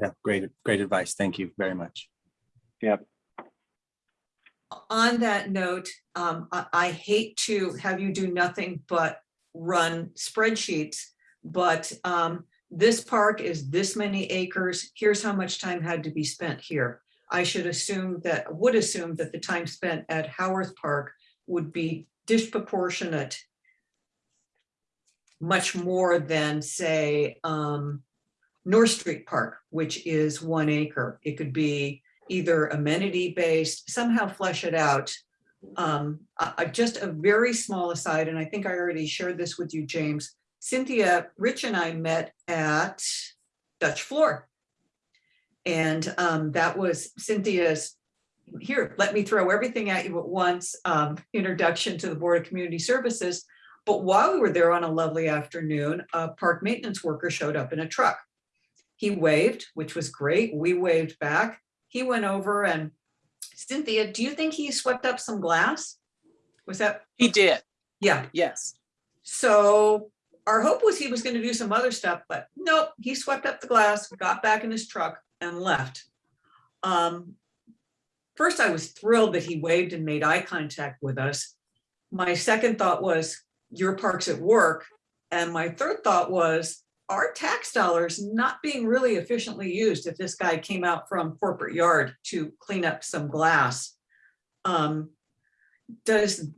Yeah, great, great advice. Thank you very much. Yep. On that note, um, I, I hate to have you do nothing but run spreadsheets. But, um, this park is this many acres. Here's how much time had to be spent here. I should assume that, would assume that the time spent at Howarth Park would be disproportionate. Much more than, say, um, North Street Park, which is one acre. It could be either amenity based, somehow flesh it out. Um, just a very small aside, and I think I already shared this with you, James. Cynthia, Rich and I met at Dutch Flohr. And um, that was Cynthia's, here, let me throw everything at you at once, um, introduction to the Board of Community Services. But while we were there on a lovely afternoon, a park maintenance worker showed up in a truck. He waved, which was great. We waved back. He went over and Cynthia, do you think he swept up some glass? Was that, He did, yeah, yes. so our hope was he was gonna do some other stuff, but nope, he swept up the glass, got back in his truck and left. Um, First, I was thrilled that he waved and made eye contact with us. My second thought was, your park's at work. And my third thought was, our tax dollars not being really efficiently used if this guy came out from corporate yard to clean up some glass. Um, Does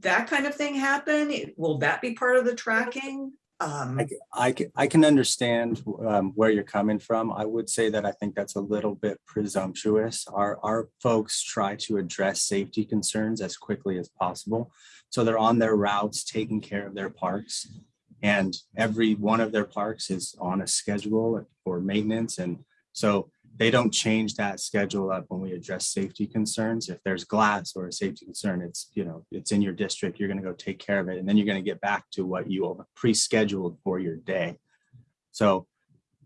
that kind of thing happen? Will that be part of the tracking? Um, I, I, I can understand um, where you're coming from. I would say that I think that's a little bit presumptuous. Our, our folks try to address safety concerns as quickly as possible. So they're on their routes, taking care of their parks. And every one of their parks is on a schedule for maintenance. And so they don't change that schedule up when we address safety concerns. If there's glass or a safety concern, it's, you know, it's in your district, you're gonna go take care of it, and then you're gonna get back to what you pre-scheduled for your day. So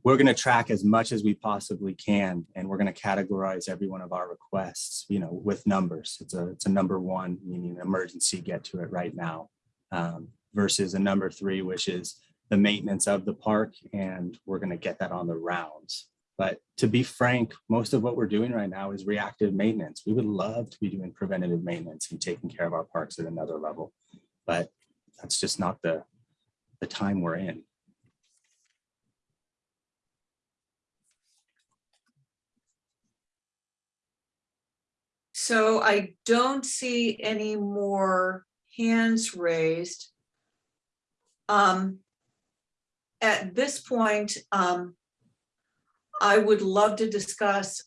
we're gonna track as much as we possibly can, and we're gonna categorize every one of our requests, you know, with numbers. It's a, it's a number one, meaning emergency, get to it right now. um, Versus a number three, which is the maintenance of the park, and we're gonna get that on the rounds. But to be frank, most of what we're doing right now is reactive maintenance. We would love to be doing preventative maintenance and taking care of our parks at another level. But that's just not the, the time we're in. So I don't see any more hands raised. Um, At this point, um, I would love to discuss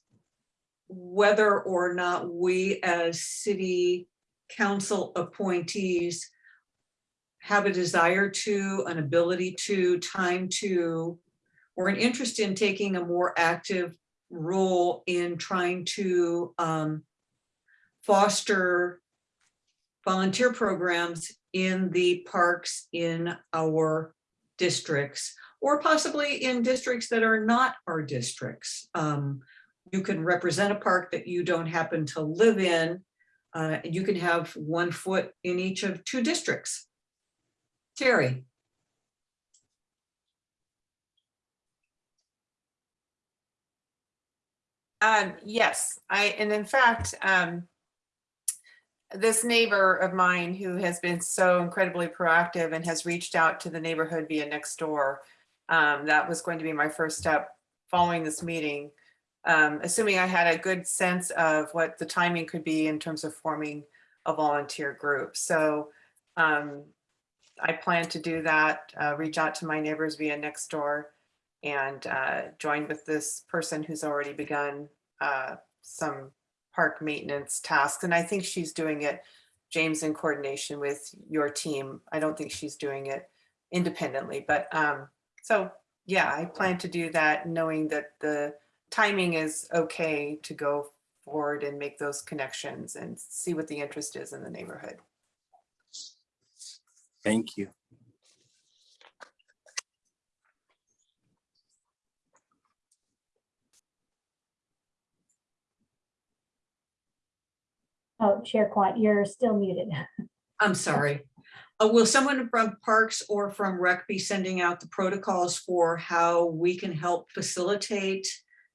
whether or not we as city council appointees have a desire to, an ability to, time to, or an interest in taking a more active role in trying to um, foster volunteer programs in the parks in our districts, or possibly in districts that are not our districts. Um, you can represent a park that you don't happen to live in. Uh, you can have one foot in each of two districts. Terry, Um, yes, I, and in fact, um, this neighbor of mine who has been so incredibly proactive and has reached out to the neighborhood via Nextdoor. Um, that was going to be my first step following this meeting. Um, assuming I had a good sense of what the timing could be in terms of forming a volunteer group. So, um, I plan to do that, uh, reach out to my neighbors via Nextdoor and uh, join with this person who's already begun uh, some park maintenance tasks. And I think she's doing it, James, in coordination with your team. I don't think she's doing it independently, but um, so yeah, I plan to do that knowing that the timing is okay to go forward and make those connections and see what the interest is in the neighborhood. Thank you. Oh, Chair Quant, you're still muted. I'm sorry. Uh, Will someone from Parks or from Rec be sending out the protocols for how we can help facilitate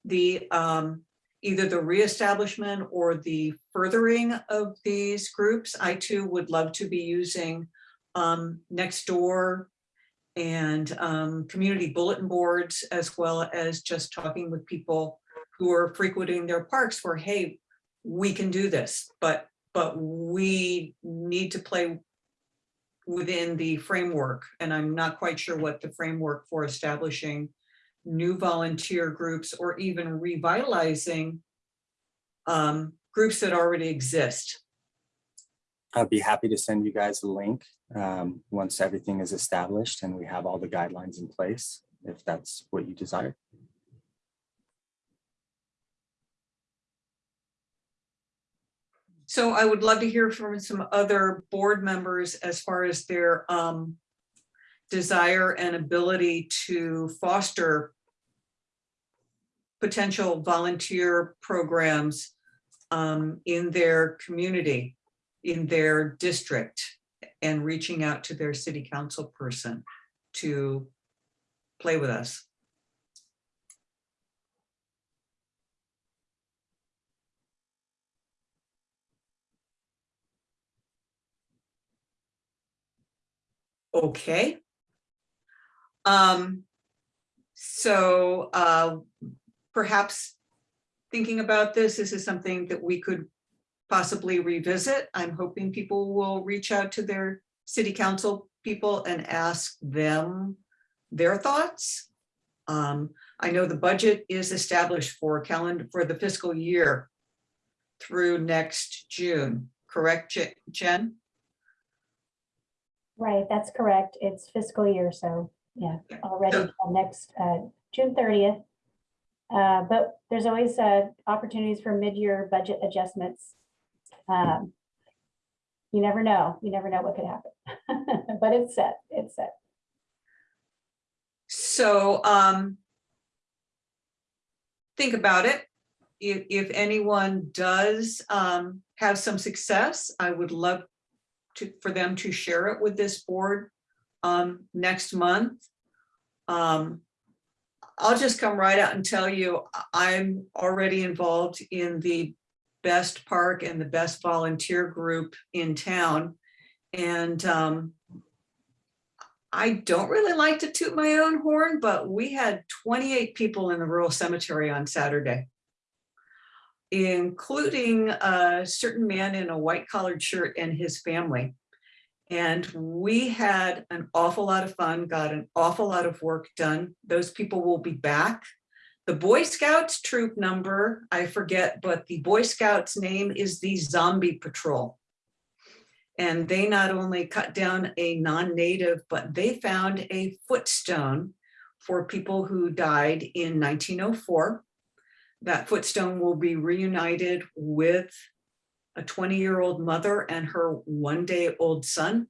the um, either the reestablishment or the furthering of these groups? I too would love to be using um, Nextdoor and um, community bulletin boards, as well as just talking with people who are frequenting their parks for, hey, we can do this, but, but we need to play within the framework. And I'm not quite sure what the framework for establishing new volunteer groups or even revitalizing um, groups that already exist. I'd be happy to send you guys a link um, once everything is established and we have all the guidelines in place, if that's what you desire. So I would love to hear from some other board members as far as their um, desire and ability to foster potential volunteer programs um, in their community, in their district, and reaching out to their city council person to play with us. Okay. Um, so uh, perhaps thinking about this, this is something that we could possibly revisit. I'm hoping people will reach out to their city council people and ask them their thoughts. Um, I know the budget is established for calendar for the fiscal year through next June, correct, Je- Jen? Right, that's correct. It's fiscal year, so yeah, already next uh, June thirtieth. Uh, But there's always uh, opportunities for mid-year budget adjustments. Um, You never know, you never know what could happen, but it's set, it's set. So um, think about it. If, if anyone does um, have some success, I would love to, for them to share it with this board um, next month. Um, I'll just come right out and tell you, I'm already involved in the best park and the best volunteer group in town. And um, I don't really like to toot my own horn, but we had 28 people in the rural cemetery on Saturday, including a certain man in a white collared shirt and his family. And we had an awful lot of fun, got an awful lot of work done. Those people will be back. The Boy Scouts troop number, I forget, but the Boy Scouts name is the Zombie Patrol. And they not only cut down a non-native, but they found a footstone for people who died in 1904. That footstone will be reunited with a 20-year-old mother and her one-day-old son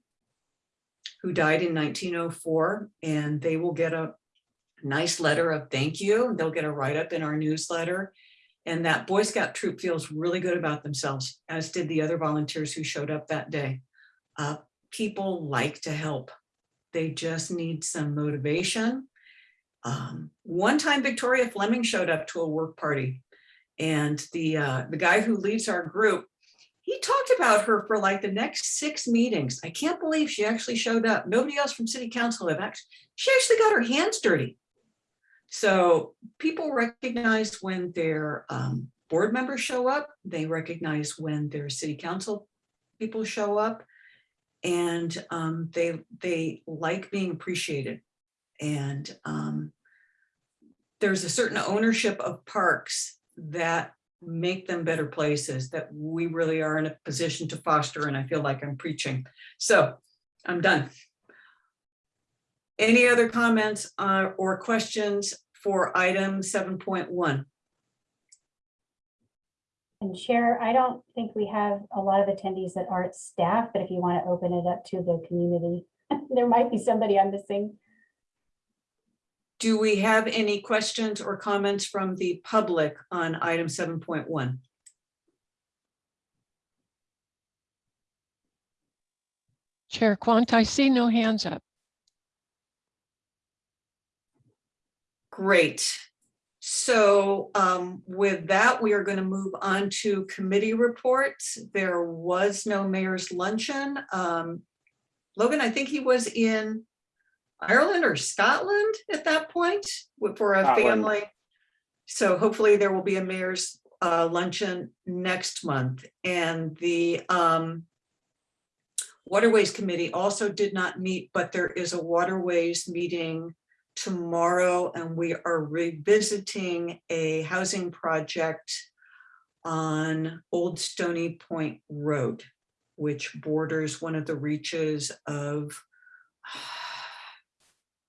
who died in 1904, and they will get a nice letter of thank you. They'll get a write-up in our newsletter. And that Boy Scout troop feels really good about themselves, as did the other volunteers who showed up that day. Uh, people like to help. They just need some motivation. Um, one time Victoria Fleming showed up to a work party and the, uh, the guy who leads our group, he talked about her for like the next six meetings. I can't believe she actually showed up. Nobody else from city council have actually, she actually got her hands dirty. So people recognize when their um, board members show up, they recognize when their city council people show up and um, they, they like being appreciated. And um, there's a certain ownership of parks that make them better places that we really are in a position to foster. And I feel like I'm preaching. So I'm done. Any other comments uh, or questions for item 7.1? And Chair, I don't think we have a lot of attendees that aren't staff, but if you want to open it up to the community, there might be somebody I'm missing. Do we have any questions or comments from the public on item 7.1? Chair Quant, I see no hands up. Great. So um, with that, we are going to move on to committee reports. There was no mayor's luncheon. Um, Logan, I think he was in Ireland or Scotland at that point for a Scotland. family. So hopefully there will be a mayor's uh, luncheon next month. And the um, Waterways Committee also did not meet, but there is a Waterways meeting tomorrow and we are revisiting a housing project on Old Stony Point Road, which borders one of the reaches of,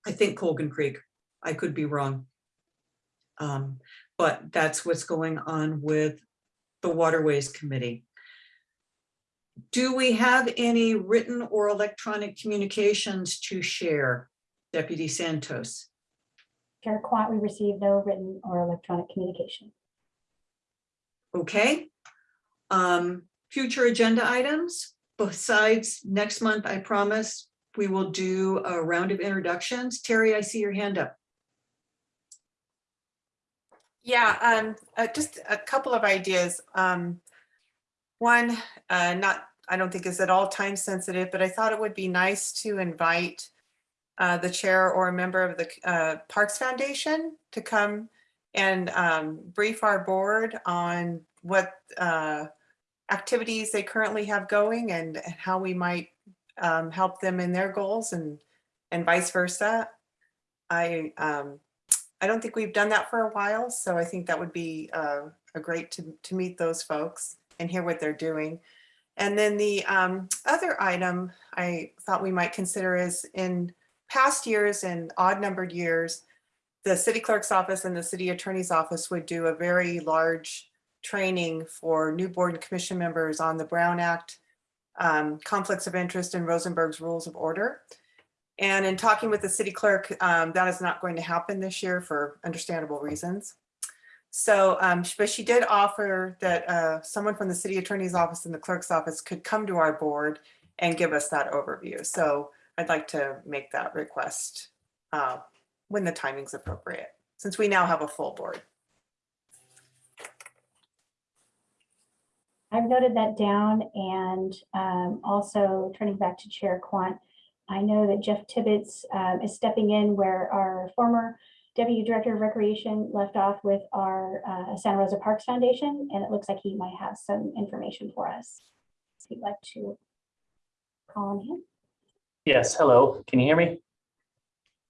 I think Colgan Creek. I could be wrong. Um, but that's what's going on with the Waterways Committee. Do we have any written or electronic communications to share? Deputy Santos. Chair Quant, we received no written or electronic communication. Okay. Um, future agenda items, besides next month, I promise, we will do a round of introductions. Terry, I see your hand up. Yeah, um, uh, just a couple of ideas. Um, one, uh, not, I don't think is at all time sensitive, but I thought it would be nice to invite uh, the chair or a member of the uh, Parks Foundation to come and um, brief our board on what uh, activities they currently have going and and how we might um, help them in their goals and and vice versa. I um, I don't think we've done that for a while, so I think that would be uh, a great to, to meet those folks and hear what they're doing. And then the um, other item I thought we might consider is in past years and odd numbered years, the city clerk's office and the city attorney's office would do a very large training for new board and commission members on the Brown Act, um, conflicts of interest and Rosenberg's rules of order. And in talking with the city clerk, um, that is not going to happen this year for understandable reasons. So, um, but she did offer that uh, someone from the city attorney's office and the clerk's office could come to our board and give us that overview. So I'd like to make that request uh, when the timing's appropriate, since we now have a full board. I've noted that down and um, also turning back to Chair Quant, I know that Jeff Tibbetts um, is stepping in where our former Deputy Director of Recreation left off with our uh, Santa Rosa Parks Foundation, and it looks like he might have some information for us. If you'd like to call on him. Yes, hello. Can you hear me?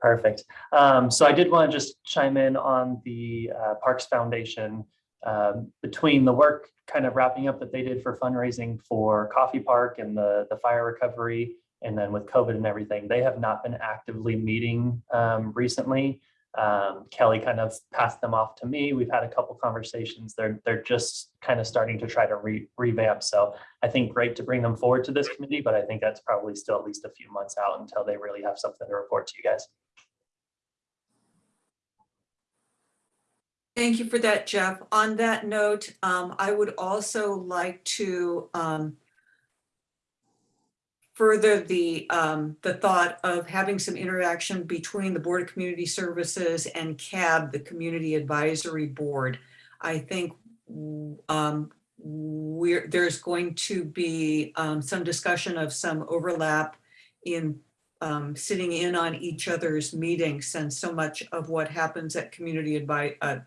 Perfect. Um, so I did want to just chime in on the uh, Parks Foundation. Um, between the work kind of wrapping up that they did for fundraising for Coffey Park and the, the fire recovery, and then with COVID and everything, they have not been actively meeting um, recently. Um, Kelly kind of passed them off to me. We've had a couple conversations. They're they're just kind of starting to try to re revamp. So I think great to bring them forward to this committee, but I think that's probably still at least a few months out until they really have something to report to you guys. Thank you for that, Jeff. On that note, um, I would also like to, um, further the, um, the thought of having some interaction between the Board of Community Services and CAB, the Community Advisory Board. I think, um, we're, there's going to be, um, some discussion of some overlap in um, sitting in on each other's meetings since so much of what happens at community advice, uh,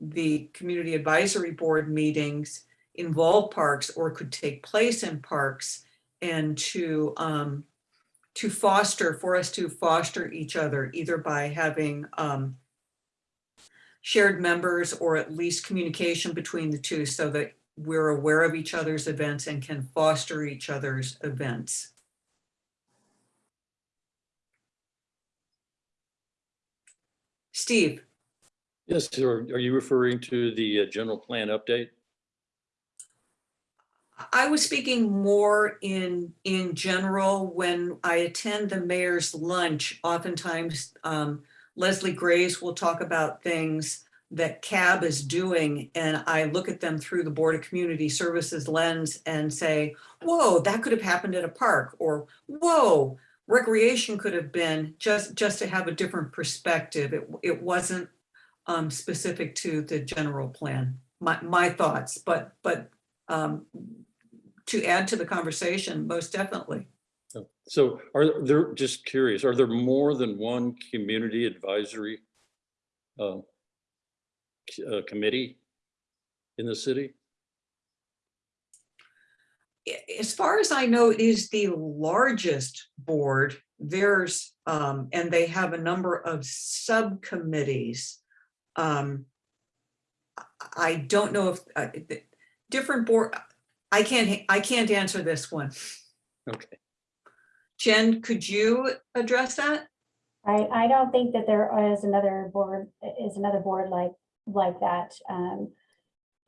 the community advisory board meetings involve parks or could take place in parks and to um, to foster, for us to foster each other, either by having um, shared members or at least communication between the two so that we're aware of each other's events and can foster each other's events. Steve, Yes, sir. Are you referring to the uh, general plan update? I was speaking more in, in general, when I attend the mayor's lunch, oftentimes um, Leslie Graves will talk about things that CAB is doing, and I look at them through the Board of Community Services lens and say, whoa, that could have happened at a park, or whoa, recreation could have been, just, just to have a different perspective. It, it wasn't um, specific to the general plan, my, my thoughts, but, but um, to add to the conversation, most definitely. Oh, So are there, just curious, are there more than one community advisory uh, uh, committee in the city? As far as I know, it is the largest board. There's, um, and they have a number of subcommittees. Um, I- I don't know if, uh, different board, I can't, I can't answer this one. Okay, Jen, could you address that? I, I don't think that there is another board, is another board like, like that. Um,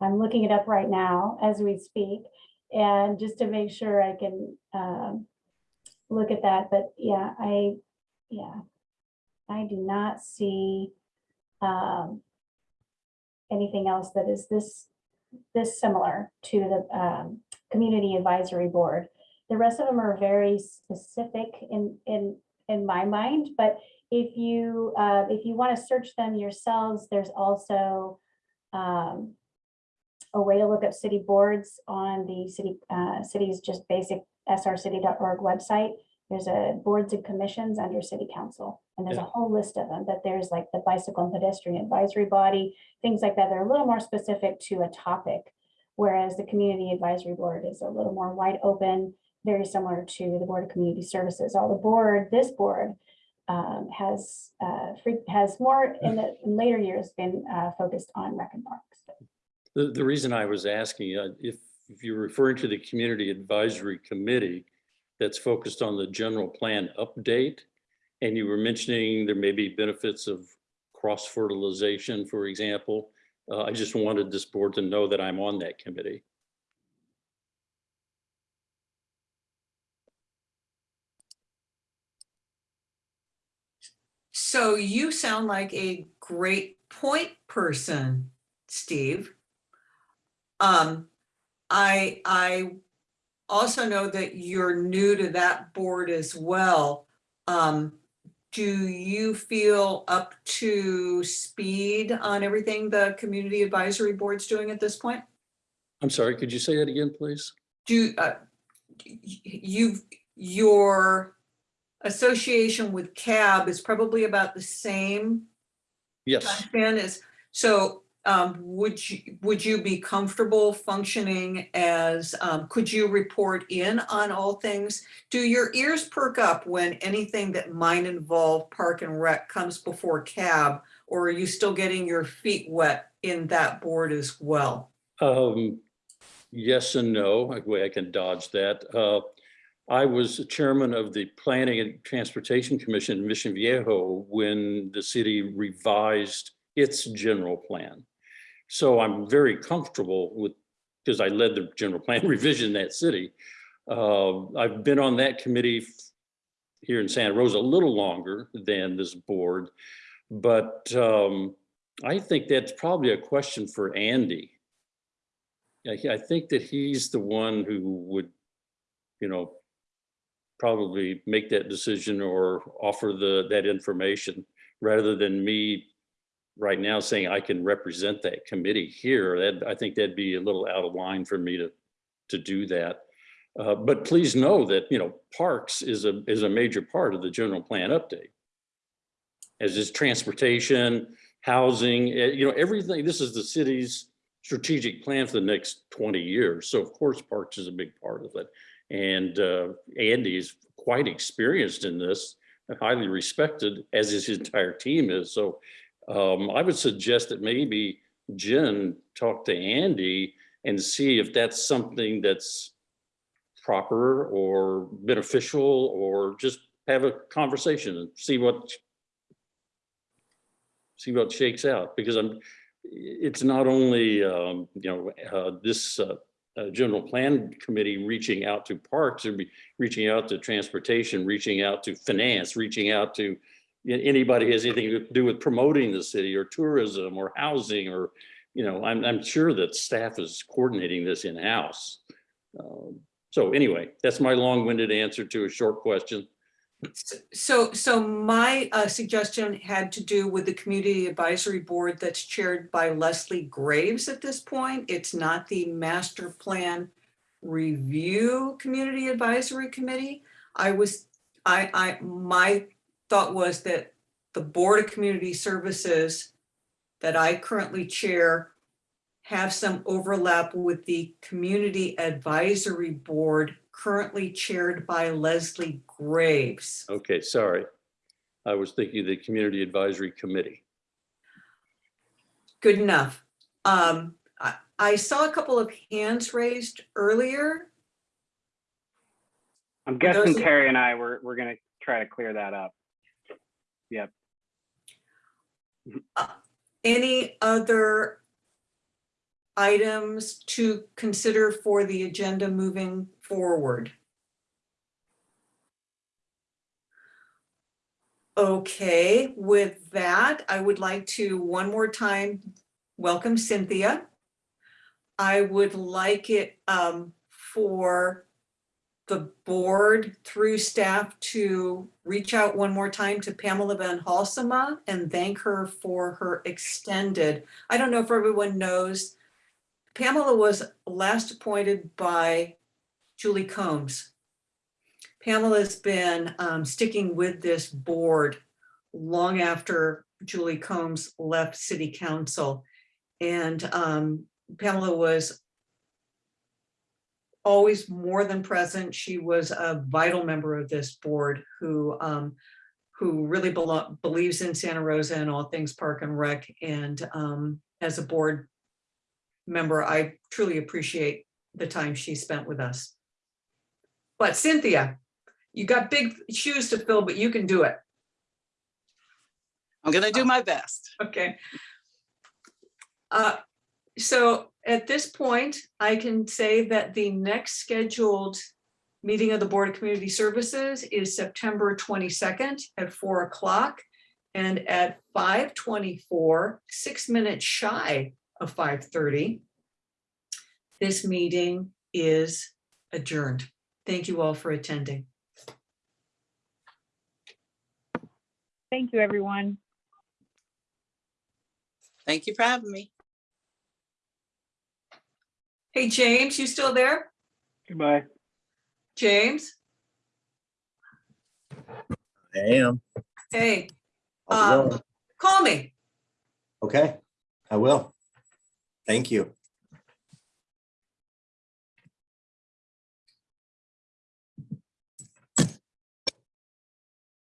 I'm looking it up right now as we speak, and just to make sure I can, um, look at that, but yeah, I, yeah. I do not see, um, anything else that is this, this similar to the, um, Community Advisory Board. The rest of them are very specific in, in, in my mind, but if you, uh, if you want to search them yourselves, there's also um, a way to look up city boards on the city, uh, city's just basic srcity.org website. There's a boards and commissions under city council, and there's a whole list of them, but there's like the bicycle and pedestrian advisory body, things like that. They're a little more specific to a topic. Whereas the community advisory board is a little more wide open, very similar to the Board of Community Services. All the board, this board um, has uh, free, has more in the in later years been uh, focused on rec and parks. the, the reason I was asking, uh, if, if you're referring to the Community Advisory Committee that's focused on the general plan update, and you were mentioning there may be benefits of cross fertilization, for example, uh, I just wanted this board to know that I'm on that committee. So you sound like a great point person, Steve. Um, I, I also know that you're new to that board as well. Um, do you feel up to speed on everything the Community Advisory Board's doing at this point? I'm sorry, could you say that again, please? Do, uh, you've, your association with CAB is probably about the same Yes, span is, so um, would you, would you be comfortable functioning as, um, could you report in on all things? Do your ears perk up when anything that might involve Park and Rec comes before cab? Or are you still getting your feet wet in that board as well? Um, yes and no, way I can dodge that. Uh, I was chairman of the Planning and Transportation Commission in Mission Viejo when the city revised its general plan. So I'm very comfortable with, because I led the general plan revision in that city. Uh, I've been on that committee here in Santa Rosa a little longer than this board. But um, I think that's probably a question for Andy. I, I think that he's the one who would, you know, probably make that decision or offer the, that information rather than me right now saying I can represent that committee here. That, I think that'd be a little out of line for me to, to do that. Uh, but please know that, you know, parks is a, is a major part of the general plan update. As is transportation, housing, eh, you know, everything, this is the city's strategic plan for the next 20 years. So of course, parks is a big part of it. And uh, Andy is quite experienced in this and highly respected as his entire team is. So um, I would suggest that maybe Jen talk to Andy and see if that's something that's proper or beneficial or just have a conversation and see what see what shakes out. Because I'm it's not only um, you know uh, this uh, uh, general plan committee reaching out to parks or reaching out to transportation reaching out to finance reaching out to anybody has anything to do with promoting the city or tourism or housing or you know I'm I'm sure that staff is coordinating this in-house. Um, so anyway, that's my long-winded answer to a short question. So, so my uh, suggestion had to do with the Community Advisory Board that's chaired by Leslie Graves at this point. It's not the Master Plan Review Community Advisory Committee. I was, I, I, my thought was that the Board of Community Services that I currently chair have some overlap with the Community Advisory Board currently chaired by Leslie Graves. Okay, sorry. I was thinking the Community Advisory Committee. Good enough. Um, I, I saw a couple of hands raised earlier. I'm guessing are- Terry and I, we're, we're gonna try to clear that up. Any other items to consider for the agenda moving forward? Okay, with that, I would like to one more time welcome Cynthia. I would like it um, for the board through staff to reach out one more time to Pamela Van Halsema and thank her for her extended, I don't know if everyone knows, Pamela was last appointed by Julie Combs. Pamela's been um, sticking with this board long after Julie Combs left city council. And um, Pamela was always more than present. She was a vital member of this board who um, who really belo- believes in Santa Rosa and all things Park and Rec. And um, as a board member, I truly appreciate the time she spent with us. But Cynthia, you got big shoes to fill, but you can do it. I'm gonna do my best. Okay. Uh, So at this point, I can say that the next scheduled meeting of the Board of Community Services is September 22nd at 4 o'clock. And at 5:24, six minutes shy of 5:30, this meeting is adjourned. Thank you all for attending. Thank you, everyone. Thank you for having me. Hey, James, you still there? Goodbye. James? I am. Hey, How's it um, going? call me. Okay, I will. Thank you.